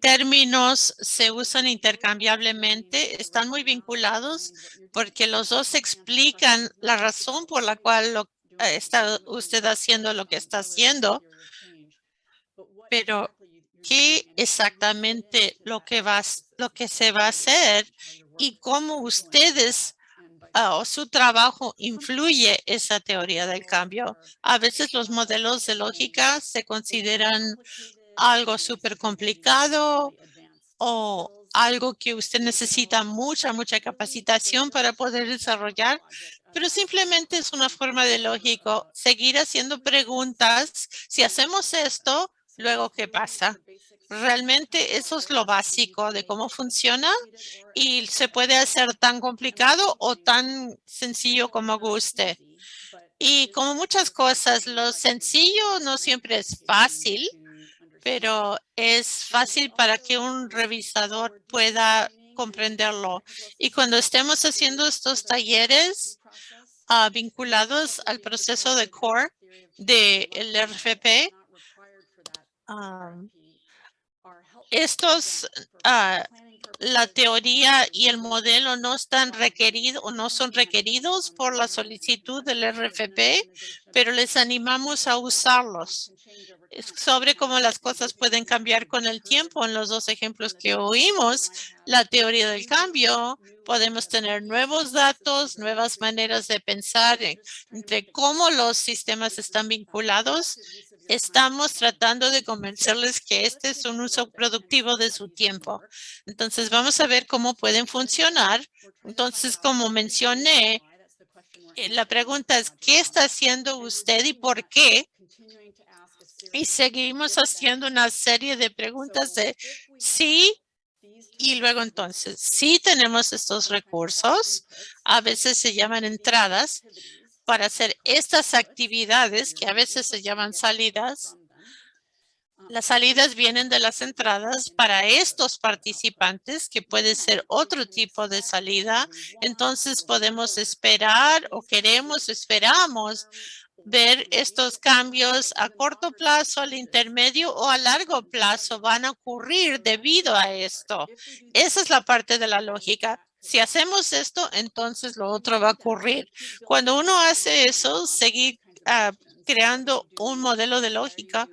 términos se usan intercambiablemente, están muy vinculados porque los dos explican la razón por la cual lo- eh, está usted haciendo lo que está haciendo, pero qué exactamente lo que va, lo que se va a hacer y cómo ustedes ah, o su trabajo influye esa teoría del cambio. A veces los modelos de lógica se consideran algo súper complicado o algo que usted necesita mucha, mucha capacitación para poder desarrollar, pero simplemente es una forma de lógico seguir haciendo preguntas. Si hacemos esto, luego qué pasa. Realmente eso es lo básico de cómo funciona y se puede hacer tan complicado o tan sencillo como guste. Y como muchas cosas, lo sencillo no siempre es fácil, pero es fácil para que un revisador pueda comprenderlo. Y cuando estemos haciendo estos talleres ah, vinculados al proceso de core del RFP, ah, estos, ah, la teoría y el modelo no están requeridos o no son requeridos por la solicitud del RFP, pero les animamos a usarlos. Sobre cómo las cosas pueden cambiar con el tiempo. En los dos ejemplos que oímos, la teoría del cambio, podemos tener nuevos datos, nuevas maneras de pensar en- entre cómo los sistemas están vinculados. Estamos tratando de convencerles que este es un uso productivo de su tiempo. Entonces, vamos a ver cómo pueden funcionar. Entonces, como mencioné, eh, la pregunta es, ¿qué está haciendo usted y por qué? Y seguimos haciendo una serie de preguntas de sí y luego entonces, sí tenemos estos recursos, a veces se llaman entradas, para hacer estas actividades que a veces se llaman salidas. Las salidas vienen de las entradas para estos participantes, que puede ser otro tipo de salida. Entonces podemos esperar o queremos, esperamos ver estos cambios a corto plazo, al intermedio o a largo plazo van a ocurrir debido a esto. Esa es la parte de la lógica. Si hacemos esto, entonces lo otro va a ocurrir. Cuando uno hace eso, seguir ah, creando un modelo de lógica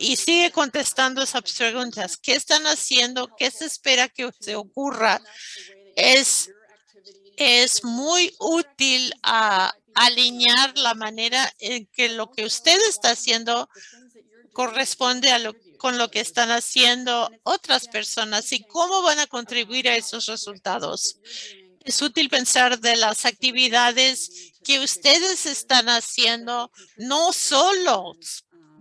y sigue contestando esas preguntas. ¿Qué están haciendo? ¿Qué se espera que se ocurra? Es, es muy útil alinear la manera en que lo que usted está haciendo corresponde a lo, con lo que están haciendo otras personas y cómo van a contribuir a esos resultados. Es útil pensar de las actividades que ustedes están haciendo, no solo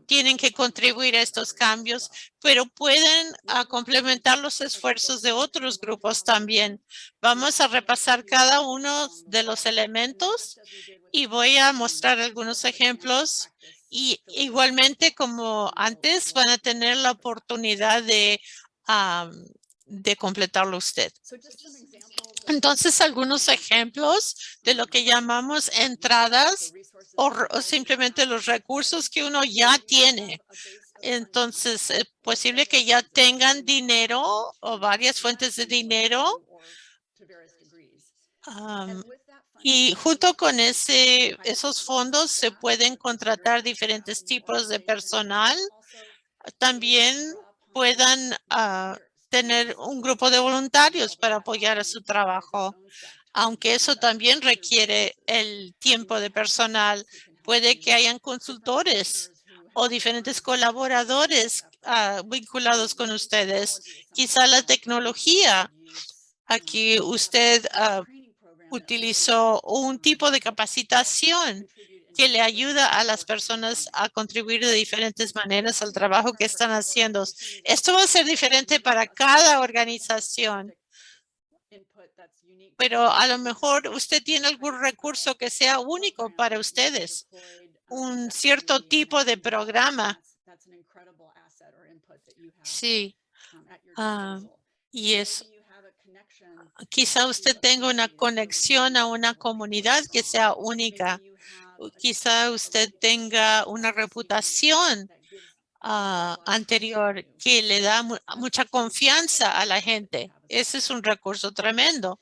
tienen que contribuir a estos cambios, pero pueden ah, complementar los esfuerzos de otros grupos también. Vamos a repasar cada uno de los elementos y voy a mostrar algunos ejemplos. Y igualmente, como antes, van a tener la oportunidad de, am, de completarlo usted. Entonces, algunos ejemplos de lo que llamamos entradas o, simplemente los recursos que uno ya tiene. Entonces, es posible que ya tengan dinero o varias fuentes de dinero. Y junto con ese, esos fondos se pueden contratar diferentes tipos de personal. También puedan ah, tener un grupo de voluntarios para apoyar a su trabajo. Aunque eso también requiere el tiempo de personal, puede que hayan consultores o diferentes colaboradores ah, vinculados con ustedes. Quizá la tecnología. Aquí usted ah, utilizó un tipo de capacitación que le ayuda a las personas a contribuir de diferentes maneras al trabajo que están haciendo. Esto va a ser diferente para cada organización. pero a lo mejor usted tiene algún recurso que sea único para ustedes, un cierto tipo de programa. Sí, ah, y es, quizá usted tenga una conexión a una comunidad que sea única. Quizá usted tenga una reputación ah, anterior que le da mu- mucha confianza a la gente. Ese es un recurso tremendo.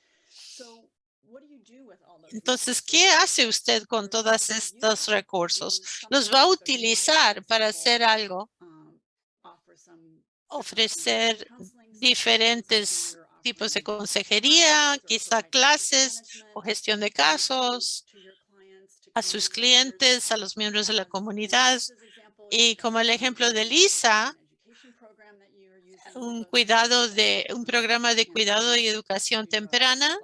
Entonces, ¿qué hace usted con todos estos recursos? ¿Los va a utilizar para hacer algo? Ofrecer diferentes tipos de consejería, quizá clases o gestión de casos a sus clientes, a los miembros de la comunidad. Y como el ejemplo de Lisa, un cuidado de un programa de cuidado y educación temprana.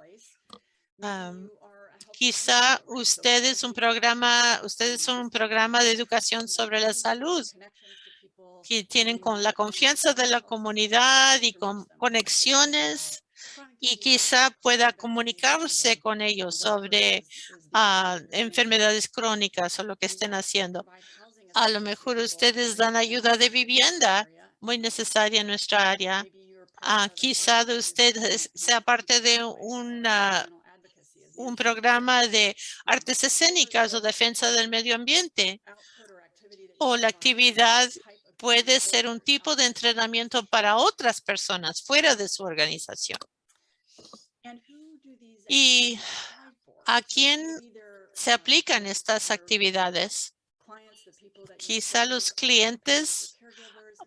quizá ustedes un programa, ustedes son un programa de educación sobre la salud que tienen con la confianza de la comunidad y con conexiones y quizá pueda comunicarse con ellos sobre ah, enfermedades crónicas o lo que estén haciendo. A lo mejor ustedes dan ayuda de vivienda muy necesaria en nuestra área. Ah, quizá de usted es- sea parte de una, un programa de artes escénicas o defensa del medio ambiente. O la actividad puede ser un tipo de entrenamiento para otras personas fuera de su organización. ¿Y a quién se aplican estas actividades? Quizá los clientes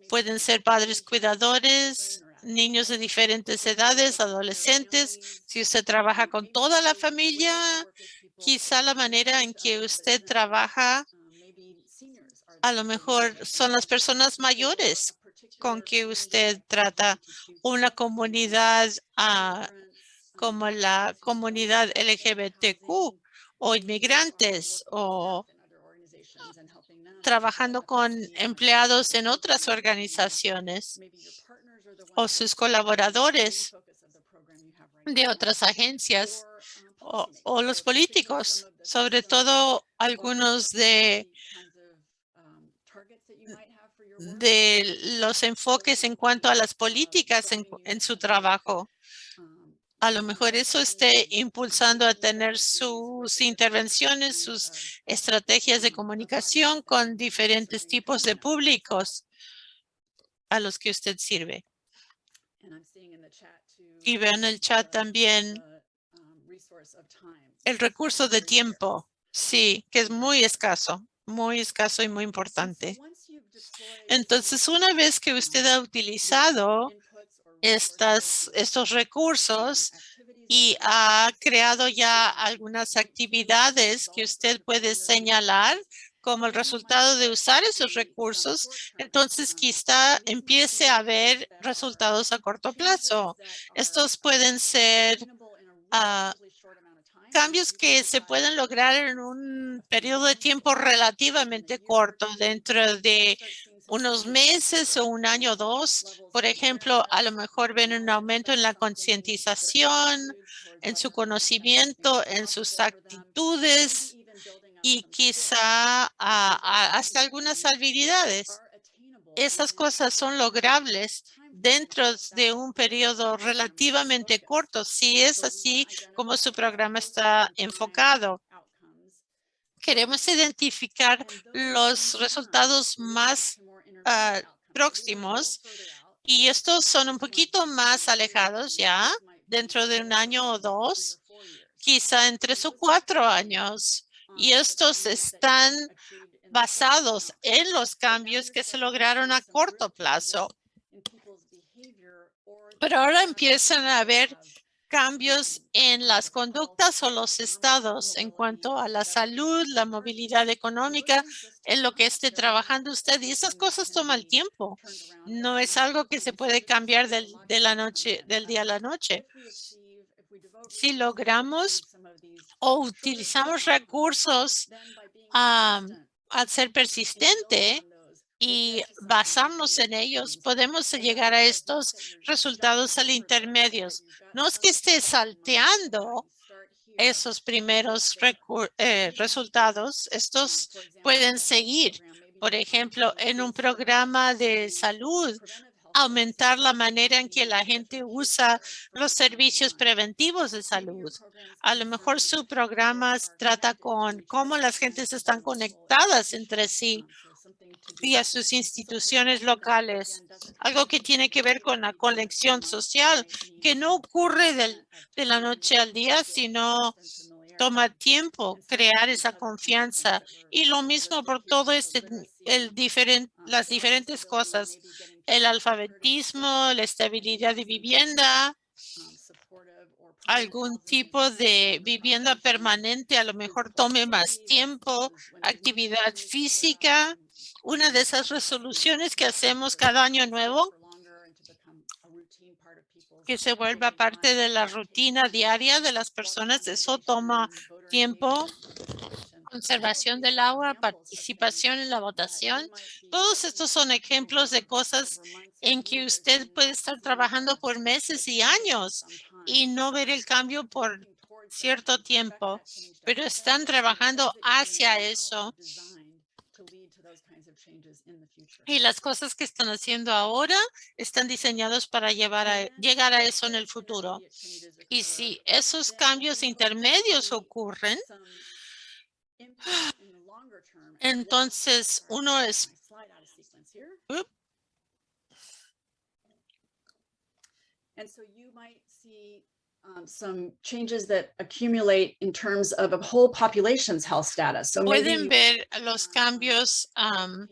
pueden ser padres cuidadores, niños de diferentes edades, adolescentes. Si usted trabaja con toda la familia, quizá la manera en que usted trabaja a lo mejor son las personas mayores con que usted trata una comunidad ah, como la comunidad LGBTQ o inmigrantes o trabajando con empleados en otras organizaciones o sus colaboradores de otras agencias o, o los políticos, sobre todo algunos de, de los enfoques en cuanto a las políticas en, su trabajo. A lo mejor eso esté impulsando a tener sus intervenciones, sus estrategias de comunicación con diferentes tipos de públicos a los que usted sirve. Y veo en el chat también el recurso de tiempo. Sí, que es muy escaso, muy escaso y muy importante. Entonces, una vez que usted ha utilizado estas, estos recursos y ha creado ya algunas actividades que usted puede señalar como el resultado de usar esos recursos, entonces quizá empiece a ver resultados a corto plazo. Estos pueden ser ah, cambios que se pueden lograr en un periodo de tiempo relativamente corto, dentro de unos meses o un año o dos. Por ejemplo, a lo mejor ven un aumento en la concientización, en su conocimiento, en sus actitudes y quizá ah, ah, hasta algunas habilidades. Esas cosas son logrables dentro de un periodo relativamente corto, si es así como su programa está enfocado. Queremos identificar los resultados más ah, próximos y estos son un poquito más alejados ya dentro de un año o dos, quizá en tres o cuatro años. Y estos están basados en los cambios que se lograron a corto plazo. Pero ahora empiezan a haber cambios en las conductas o los estados en cuanto a la salud, la movilidad económica, en lo que esté trabajando usted. Y esas cosas toman tiempo. No es algo que se puede cambiar del, de la noche, del día a la noche. Si logramos o utilizamos recursos al ser persistente, y basarnos en ellos, podemos llegar a estos resultados al intermedios. No es que esté salteando esos primeros eh, resultados, estos pueden seguir. Por ejemplo, en un programa de salud, aumentar la manera en que la gente usa los servicios preventivos de salud. A lo mejor su programa trata con cómo las gentes están conectadas entre sí y a sus instituciones locales. Algo que tiene que ver con la conexión social, que no ocurre del- de la noche al día, sino toma tiempo crear esa confianza. Y lo mismo por todo este, el diferen- las diferentes cosas, el alfabetismo, la estabilidad de vivienda, algún tipo de vivienda permanente, a lo mejor tome más tiempo, actividad física, una de esas resoluciones que hacemos cada año nuevo, que se vuelva parte de la rutina diaria de las personas, eso toma tiempo. Conservación del agua, participación en la votación. Todos estos son ejemplos de cosas en que usted puede estar trabajando por meses y años y no ver el cambio por cierto tiempo, pero están trabajando hacia eso. Y las cosas que están haciendo ahora están diseñados para llevar a, llegar a eso en el futuro. Y si esos cambios intermedios ocurren, entonces uno es Oop. And so you might see um, some changes that accumulate in terms of a whole population's health status. So pueden ver los cambios. am,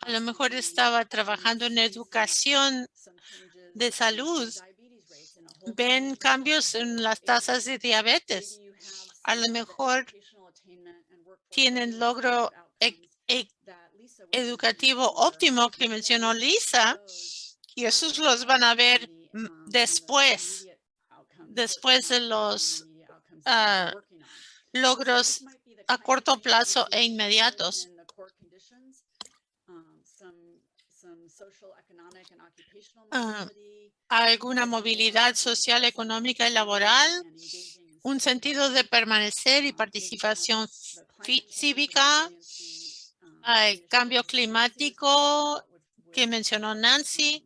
a lo mejor estaba trabajando en educación de salud. Ven cambios en las tasas de diabetes. A lo mejor tienen logro e- e- educativo óptimo que mencionó Lisa y esos los van a ver después, después de los ah, logros a corto plazo e inmediatos. Ah, Alguna movilidad social, económica y laboral, un sentido de permanecer y participación cívica, ah, el cambio climático que mencionó Nancy,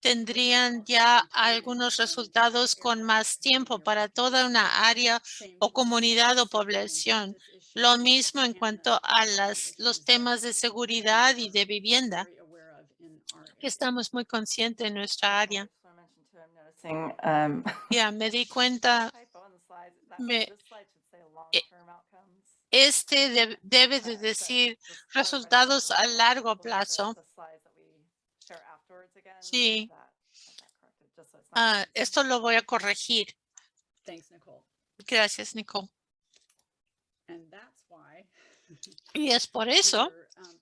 tendrían ya algunos resultados con más tiempo para toda una área o comunidad o población. Lo mismo en cuanto a las, los temas de seguridad y de vivienda, que estamos muy conscientes en nuestra área. Ya me di cuenta, outcomes. este de- debe de decir resultados a largo plazo. Ah, confusing. esto lo voy a corregir. Gracias, Nicole. And that's why Y es por eso um,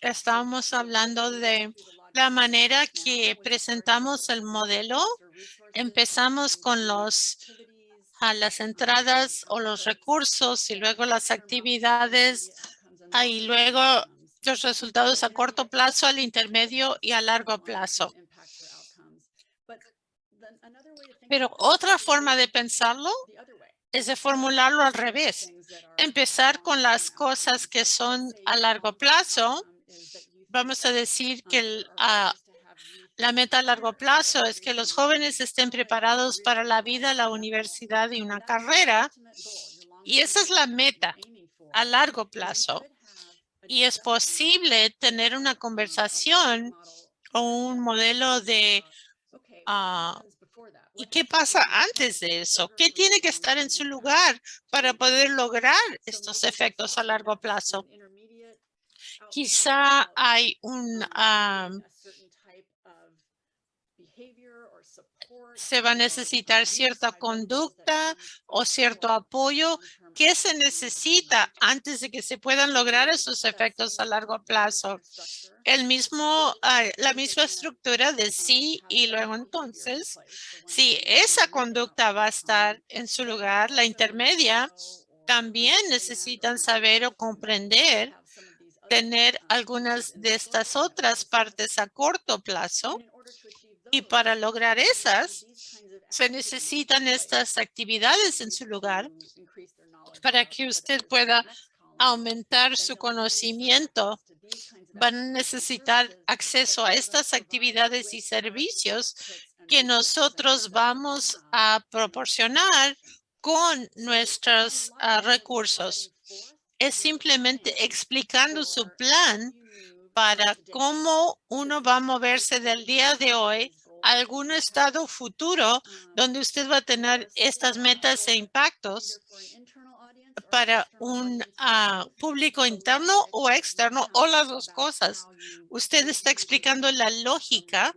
the hablando de la manera que presentamos el modelo. Empezamos con los a las entradas o los recursos y luego las actividades y luego los resultados a corto plazo, al intermedio y a largo plazo. Pero otra forma de pensarlo es de formularlo al revés. Empezar con las cosas que son a largo plazo. Vamos a decir que la meta a largo plazo es que los jóvenes estén preparados para la vida, la universidad y una carrera. Y esa es la meta a largo plazo. Y es posible tener una conversación o un modelo de ah, ¿y qué pasa antes de eso? ¿Qué tiene que estar en su lugar para poder lograr estos efectos a largo plazo? Quizá hay un, ah, se va a necesitar cierta conducta o cierto apoyo que se necesita antes de que se puedan lograr esos efectos a largo plazo. El mismo, la misma estructura de sí y luego entonces, si esa conducta va a estar en su lugar, la intermedia, también necesitan saber o comprender tener algunas de estas otras partes a corto plazo y para lograr esas se necesitan estas actividades en su lugar para que usted pueda aumentar su conocimiento. Van a necesitar acceso a estas actividades y servicios que nosotros vamos a proporcionar con nuestros ah, recursos. Es simplemente explicando su plan para cómo uno va a moverse del día de hoy a algún estado futuro donde usted va a tener estas metas e impactos para un ah, público interno o externo o las dos cosas. Usted está explicando la lógica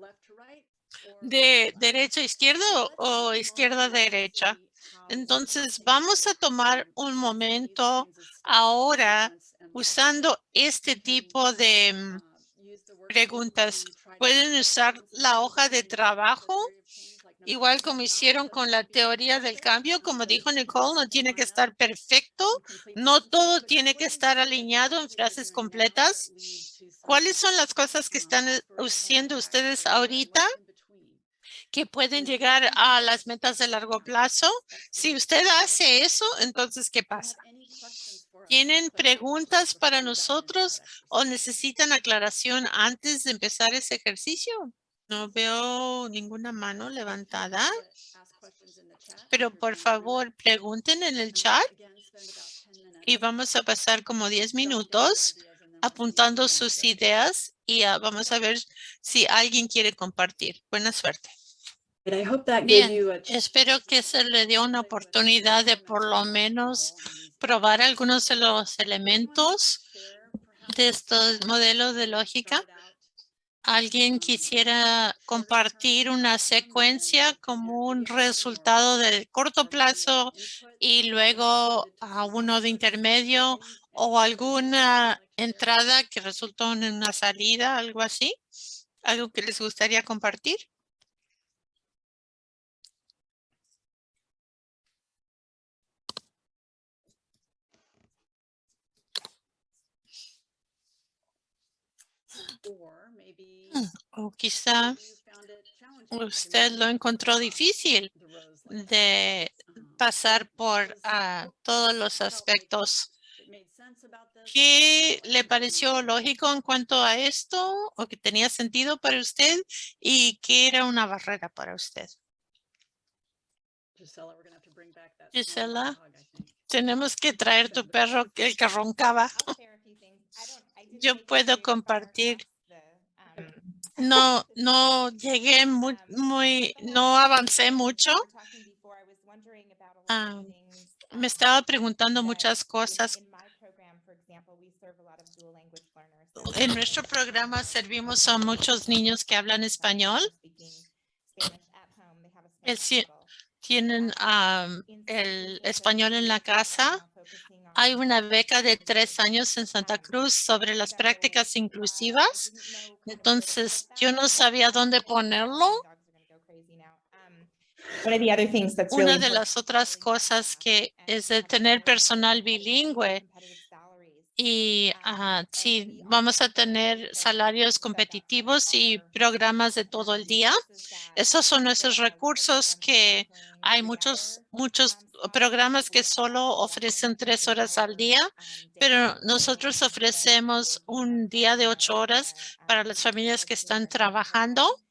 de derecha a izquierda o, o izquierda a derecha. Entonces vamos a tomar un momento ahora usando este tipo de mm, preguntas. Pueden usar la hoja de trabajo, igual como hicieron con la teoría del cambio. Como dijo Nicole, no tiene que estar perfecto. No todo tiene que estar alineado en frases completas. ¿Cuáles son las cosas que están haciendo ustedes ahorita que pueden llegar a las metas de largo plazo? Si usted hace eso, entonces, ¿qué pasa? ¿Tienen preguntas para nosotros o necesitan aclaración antes de empezar ese ejercicio? No veo ninguna mano levantada, pero por favor pregunten en el chat y vamos a pasar como 10 minutos apuntando sus ideas y ah, vamos a ver si alguien quiere compartir. Buena suerte. Bien, espero que se le dio una oportunidad de por lo menos probar algunos de los elementos de estos modelos de lógica. ¿Alguien quisiera compartir una secuencia como un resultado de corto plazo y luego a uno de intermedio o alguna entrada que resultó en una salida, algo así? ¿Algo que les gustaría compartir? O quizá usted lo encontró difícil de pasar por ah, todos los aspectos. ¿Qué le pareció lógico en cuanto a esto o que tenía sentido para usted y qué era una barrera para usted? Gisela, tenemos que traer tu perro, el que roncaba. Yo puedo compartir. No, no llegué muy, muy, no avancé mucho. Ah, me estaba preguntando muchas cosas. En nuestro programa servimos a muchos niños que hablan español. Es Tienen am, el español en la casa. Hay una beca de tres años en Santa Cruz sobre las prácticas inclusivas. Entonces, yo no sabía dónde ponerlo. Una de las otras cosas que es de tener personal bilingüe y ah, sí, vamos a tener salarios competitivos y programas de todo el día. Esos son esos recursos que hay muchos, muchos programas que solo ofrecen tres horas al día, pero nosotros ofrecemos un día de ocho horas para las familias que están trabajando.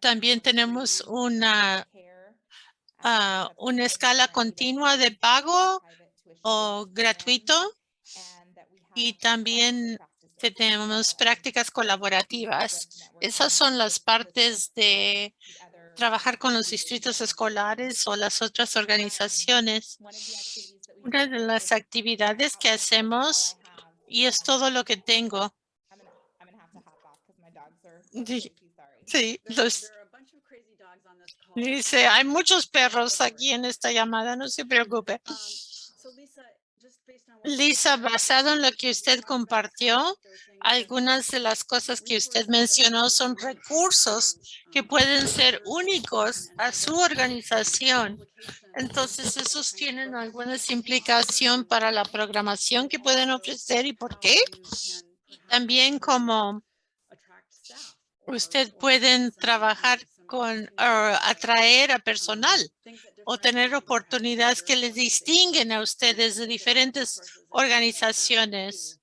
También tenemos una, ah, una escala continua de pago o gratuito y también tenemos prácticas colaborativas. Esas son las partes de trabajar con los distritos escolares o las otras organizaciones. Una de las actividades que hacemos, y es todo lo que tengo. Sí, dice, hay muchos perros aquí en esta llamada, no se preocupe. Lisa, basado en lo que usted compartió, algunas de las cosas que usted mencionó son recursos que pueden ser únicos a su organización. Entonces, esos tienen alguna implicación para la programación que pueden ofrecer y por qué. También como usted pueden trabajar con ah, atraer a personal o tener oportunidades que les distinguen a ustedes de diferentes organizaciones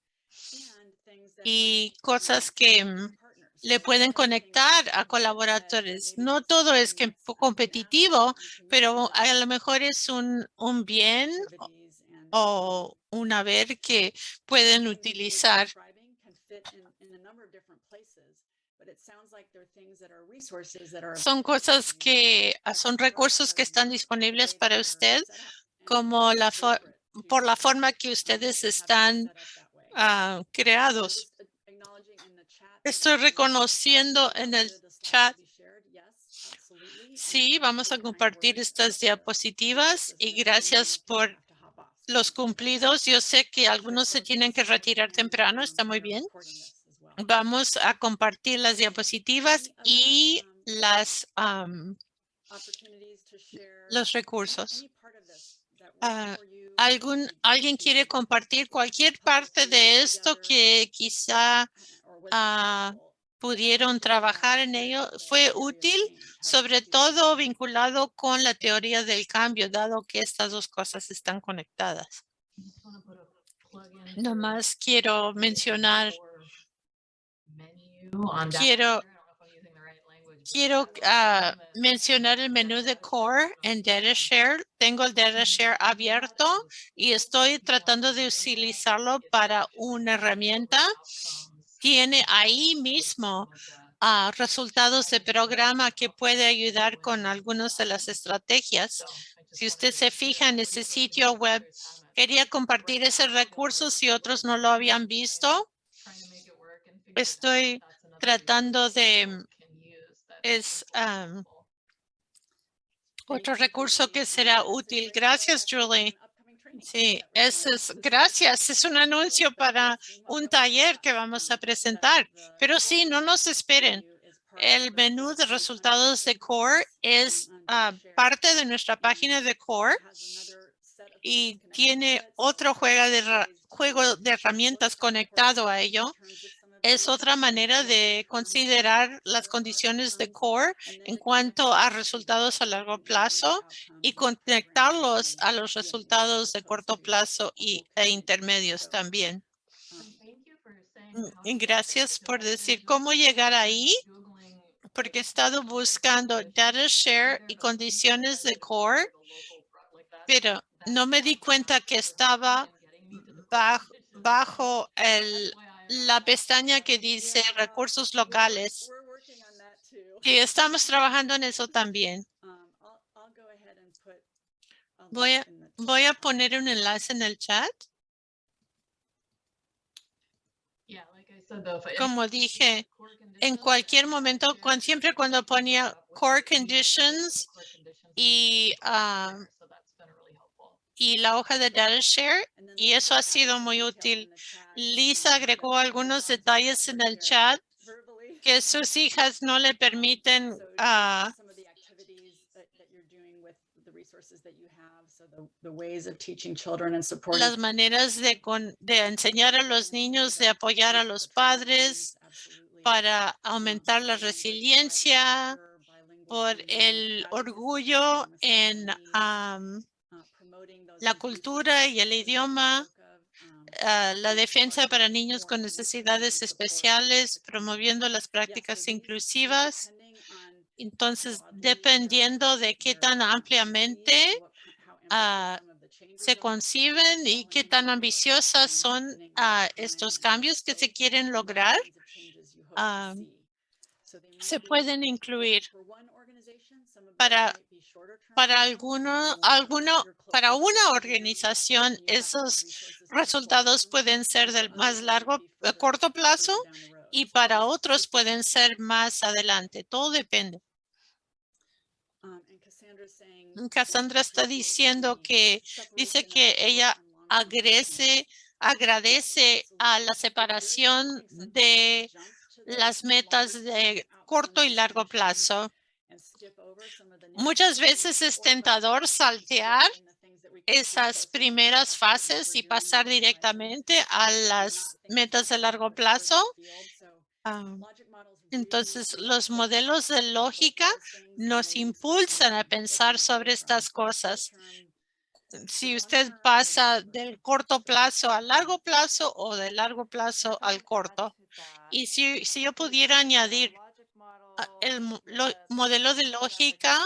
y cosas que mm, le pueden conectar a colaboradores. No todo es competitivo, pero a lo mejor es un, un bien o un haber que pueden utilizar. Son cosas que ah, son recursos que están disponibles para usted como la por la forma que ustedes están ah, creados. Estoy reconociendo en el chat. Sí, vamos a compartir estas diapositivas y gracias por los cumplidos. Yo sé que algunos se tienen que retirar temprano, está muy bien. Vamos a compartir las diapositivas y las los recursos. ¿algún, ¿Alguien quiere compartir cualquier parte de esto que quizá ah, pudieron trabajar en ello? ¿Fue útil? Sobre todo vinculado con la teoría del cambio, dado que estas dos cosas están conectadas. Nomás quiero mencionar Quiero, quiero ah, mencionar el menú de Core en DataShare. Tengo el DataShare abierto y estoy tratando de utilizarlo para una herramienta. Tiene ahí mismo ah, resultados de programa que puede ayudar con algunas de las estrategias. Si usted se fija en ese sitio web, quería compartir ese recurso si otros no lo habían visto. Estoy tratando de es otro recurso que será útil. Gracias, Julie. Sí, es, gracias. Es un anuncio para un taller que vamos a presentar. Pero sí, no nos esperen. El menú de resultados de Core es ah, parte de nuestra página de Core y tiene otro juego de, juego de herramientas conectado a ello es otra manera de considerar las condiciones de core en cuanto a resultados a largo plazo y conectarlos a los resultados de corto plazo y, e intermedios también. Mm, gracias por decir cómo llegar ahí, porque he estado buscando data share y condiciones de core, pero no me di cuenta que estaba bajo el la pestaña que dice recursos locales. Y estamos trabajando en eso también. Voy a, voy a poner un enlace en el chat. Como dije, en cualquier momento, siempre cuando ponía core conditions y ah, y la hoja de data share y eso ha sido muy útil. Lisa agregó algunos detalles en el chat que sus hijas no le permiten ah, las maneras de, de enseñar a los niños, de apoyar a los padres para aumentar la resiliencia, por el orgullo en la cultura y el idioma, ah, la defensa para niños con necesidades especiales, promoviendo las prácticas inclusivas. Entonces, dependiendo de qué tan ampliamente ah, se conciben y qué tan ambiciosas son ah, estos cambios que se quieren lograr, se pueden incluir para para alguno, alguno, para una organización, esos resultados pueden ser del más largo, corto plazo y para otros pueden ser más adelante. Todo depende. Cassandra está diciendo que dice que ella agrese, agradece a la separación de las metas de corto y largo plazo. Muchas veces es tentador saltear esas primeras fases y pasar directamente a las metas de largo plazo. Ah, Entonces, los modelos de lógica nos impulsan a pensar sobre estas cosas. Si usted pasa del corto plazo al largo plazo o del largo plazo al corto. Y si, si yo pudiera añadir el mo- lo- modelo de lógica,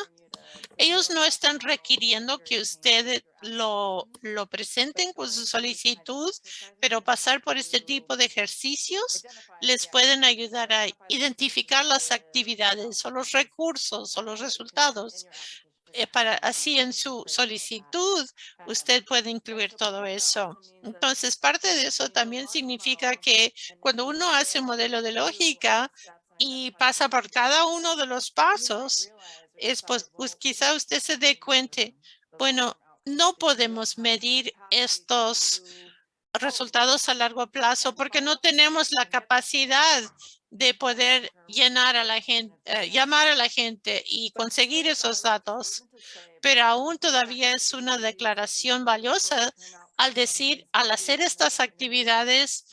ellos no están requiriendo que usted lo, lo presenten con su solicitud, pero pasar por este tipo de ejercicios les pueden ayudar a identificar las actividades o los recursos o los resultados. Eh, para así en su solicitud usted puede incluir todo eso. Entonces, parte de eso también significa que cuando uno hace un modelo de lógica y pasa por cada uno de los pasos, es pues, pues quizá usted se dé cuenta, bueno, no podemos medir estos resultados a largo plazo porque no tenemos la capacidad de poder llenar a la gente, eh, llamar a la gente y conseguir esos datos. Pero aún todavía es una declaración valiosa al decir, al hacer estas actividades,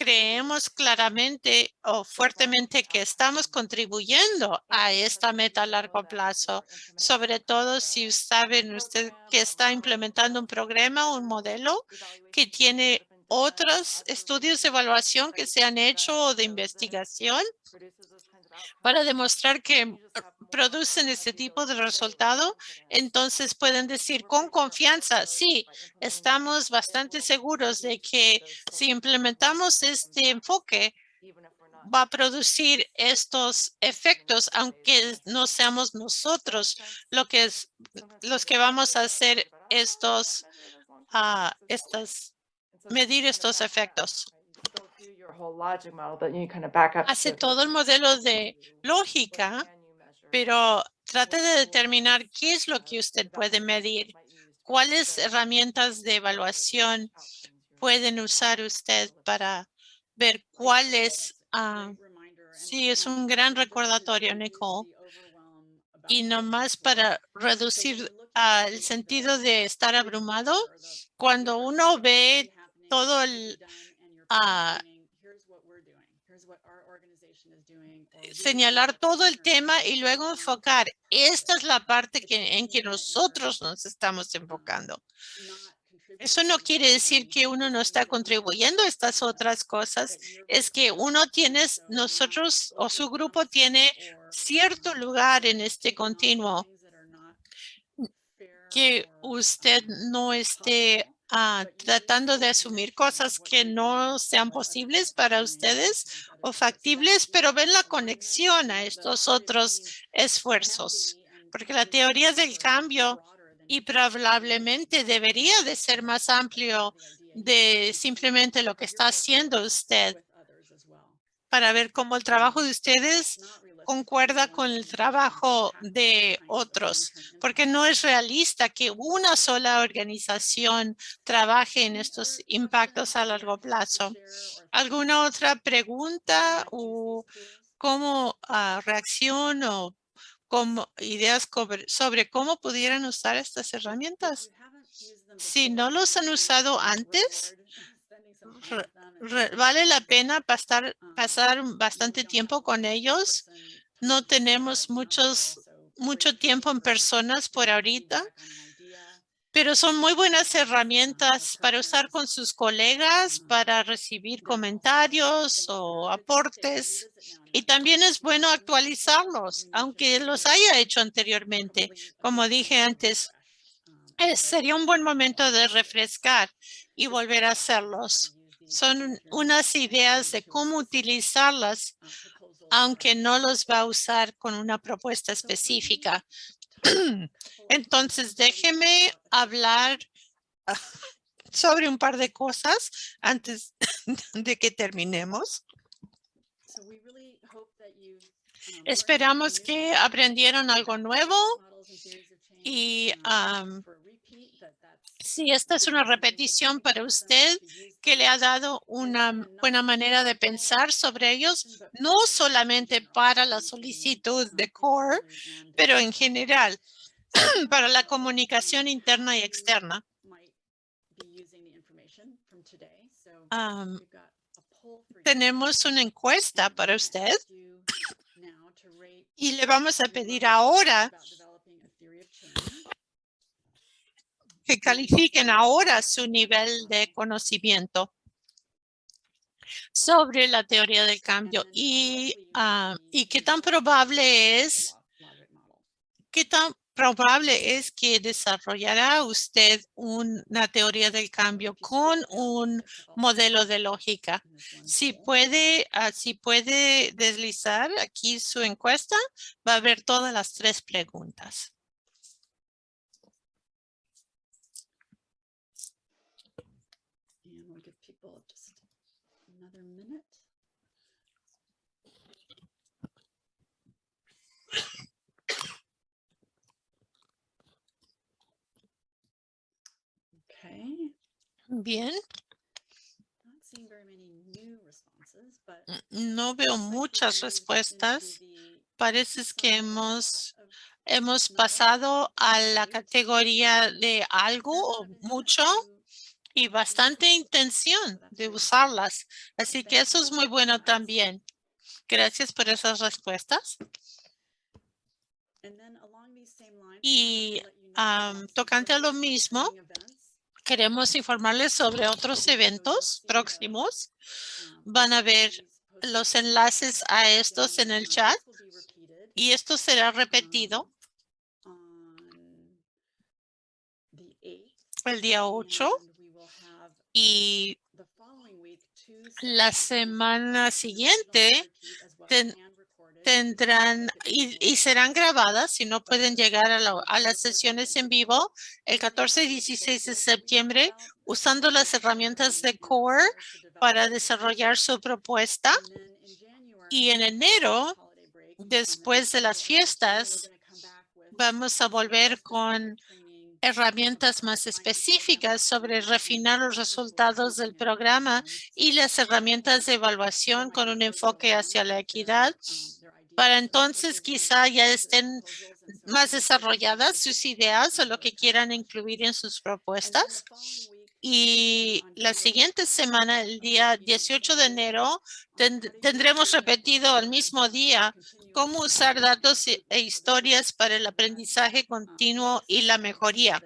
creemos claramente o fuertemente que estamos contribuyendo a esta meta a largo plazo, sobre todo si saben usted que está implementando un programa, un modelo que tiene otros estudios de evaluación que se han hecho o de investigación para demostrar que producen este tipo de resultado, entonces pueden decir con confianza, sí, estamos bastante seguros de que si implementamos este enfoque, va a producir estos efectos, aunque no seamos nosotros lo que es, los que vamos a hacer estos, ah, estas, medir estos efectos. Hace todo el modelo de lógica, pero trate de determinar qué es lo que usted puede medir, cuáles herramientas de evaluación pueden usar usted para ver cuáles. ah, sí, es un gran recordatorio, Nicole. Y nomás para reducir ah, el sentido de estar abrumado, cuando uno ve todo el ah, señalar todo el tema y luego enfocar. Esta es la parte que, en que nosotros nos estamos enfocando. Eso no quiere decir que uno no está contribuyendo a estas otras cosas. Es que uno tiene, nosotros o su grupo tiene cierto lugar en este continuo que usted no esté ah, tratando de asumir cosas que no sean posibles para ustedes o factibles, pero ven la conexión a estos otros esfuerzos. Porque la teoría del cambio y probablemente debería de ser más amplio de simplemente lo que está haciendo usted para ver cómo el trabajo de ustedes concuerda con el trabajo de otros, porque no es realista que una sola organización trabaje en estos impactos a largo plazo. ¿Alguna otra pregunta o cómo reacción o como ideas sobre, cómo pudieran usar estas herramientas? Si no los han usado antes, vale la pena pasar bastante tiempo con ellos. No tenemos muchos, mucho tiempo en personas por ahorita, pero son muy buenas herramientas para usar con sus colegas, para recibir comentarios o aportes. Y también es bueno actualizarlos, aunque los haya hecho anteriormente. Como dije antes, sería un buen momento de refrescar y volver a hacerlos. Son unas ideas de cómo utilizarlas, aunque no los va a usar con una propuesta específica. Entonces, déjeme hablar ah, sobre un par de cosas antes de que terminemos. Esperamos que aprendieron algo nuevo y am, Sí, esta es una repetición para usted que le ha dado una buena manera de pensar sobre ellos, no solamente para la solicitud de CORE, pero en general para la comunicación interna y externa. Am, Tenemos una encuesta para usted y le vamos a pedir ahora que califiquen ahora su nivel de conocimiento sobre la teoría del cambio y, ah, y qué tan probable es, qué tan probable es que desarrollará usted una teoría del cambio con un modelo de lógica. Si puede, ah, si puede deslizar aquí su encuesta, va a ver todas las tres preguntas. N- no veo muchas respuestas. Parece que hemos, hemos pasado a la categoría de algo o mucho y bastante intención de usarlas. Así que eso es muy bueno también. Gracias por esas respuestas. Y, tocante a lo mismo, Queremos informarles sobre otros eventos próximos. Van a ver los enlaces a estos en el chat y esto será repetido el día 8 y la semana siguiente ten- tendrán y, y serán grabadas si no pueden llegar a, la- a las sesiones en vivo el 14 y 16 de septiembre usando las herramientas de CORE para desarrollar su propuesta. Y en enero, después de las fiestas, vamos a volver con herramientas más específicas sobre refinar los resultados del programa y las herramientas de evaluación con un enfoque hacia la equidad. Para entonces quizá ya estén más desarrolladas sus ideas o lo que quieran incluir en sus propuestas. Y la siguiente semana, el día 18 de enero, ten- tendremos repetido al mismo día cómo usar datos e e historias para el aprendizaje continuo y la mejoría.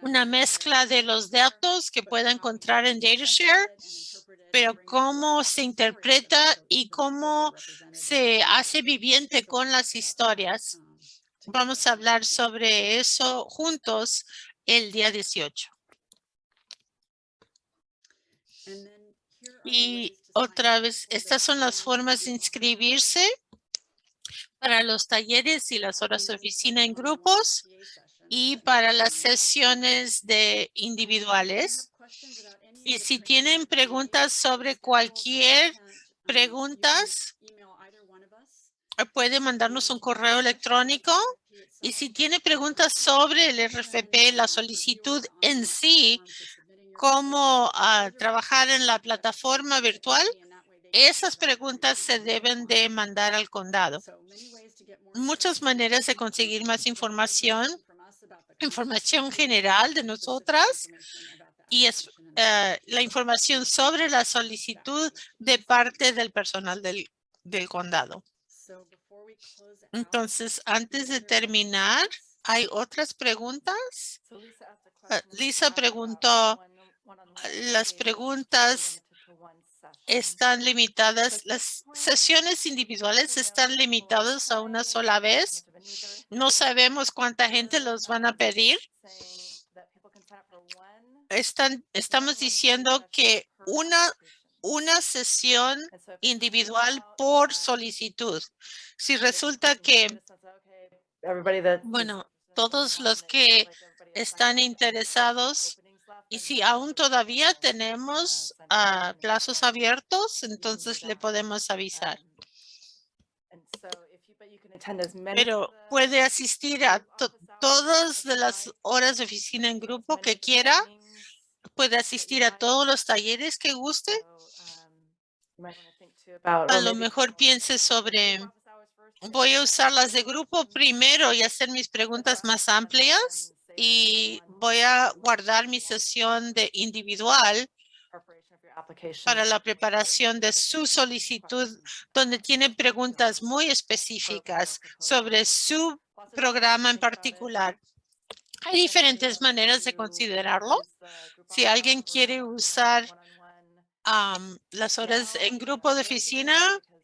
Una mezcla de los datos que pueda encontrar en DataShare, pero cómo se interpreta y cómo se hace viviente con las historias. Vamos a hablar sobre eso juntos el día 18. Y otra vez, estas son las formas de inscribirse para los talleres y las horas de oficina en grupos y para las sesiones de individuales. Y si tienen preguntas sobre cualquier preguntas, puede mandarnos un correo electrónico. Y si tiene preguntas sobre el RFP, la solicitud en sí, cómo ah, trabajar en la plataforma virtual, esas preguntas se deben de mandar al condado. Muchas maneras de conseguir más información, información general de nosotras y es eh, la información sobre la solicitud de parte del personal del, del condado. Entonces, antes de terminar, ¿hay otras preguntas? Ah, Lisa preguntó, las preguntas están limitadas, las sesiones individuales están limitadas a una sola vez. No sabemos cuánta gente los van a pedir. Están, estamos diciendo que una, una sesión individual por solicitud. Si resulta que, bueno, todos los que están interesados y si aún todavía tenemos information plazos abiertos, entonces le podemos avisar. Pero puede asistir a to- todas las horas de oficina en grupo que quiera. Puede asistir a todos los talleres que guste. A lo mejor piense sobre, voy a usar las de grupo primero y hacer mis preguntas más amplias y voy a guardar mi sesión de individual para la preparación de su solicitud, donde tiene preguntas muy específicas sobre su programa en particular. Hay diferentes maneras de considerarlo. Si alguien quiere usar las horas en grupo de oficina,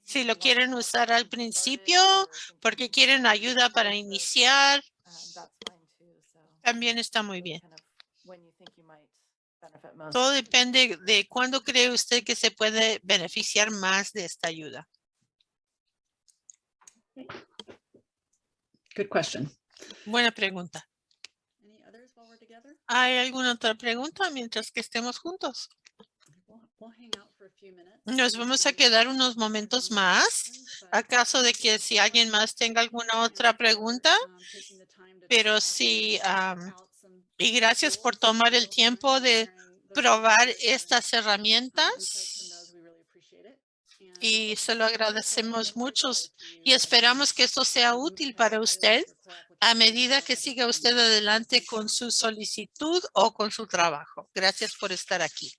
si lo quieren usar al principio porque quieren ayuda para iniciar, también está muy bien. Todo depende de cuándo cree usted que se puede beneficiar más de esta ayuda. Good question. Buena pregunta. ¿Hay alguna otra pregunta mientras que estemos juntos? Nos vamos a quedar unos momentos más. ¿Acaso de que si alguien más tenga alguna otra pregunta? Pero sí, am, y gracias por tomar el tiempo de probar estas herramientas y se lo agradecemos mucho y esperamos que esto sea útil para usted a medida que siga usted adelante con su solicitud o con su trabajo. Gracias por estar aquí.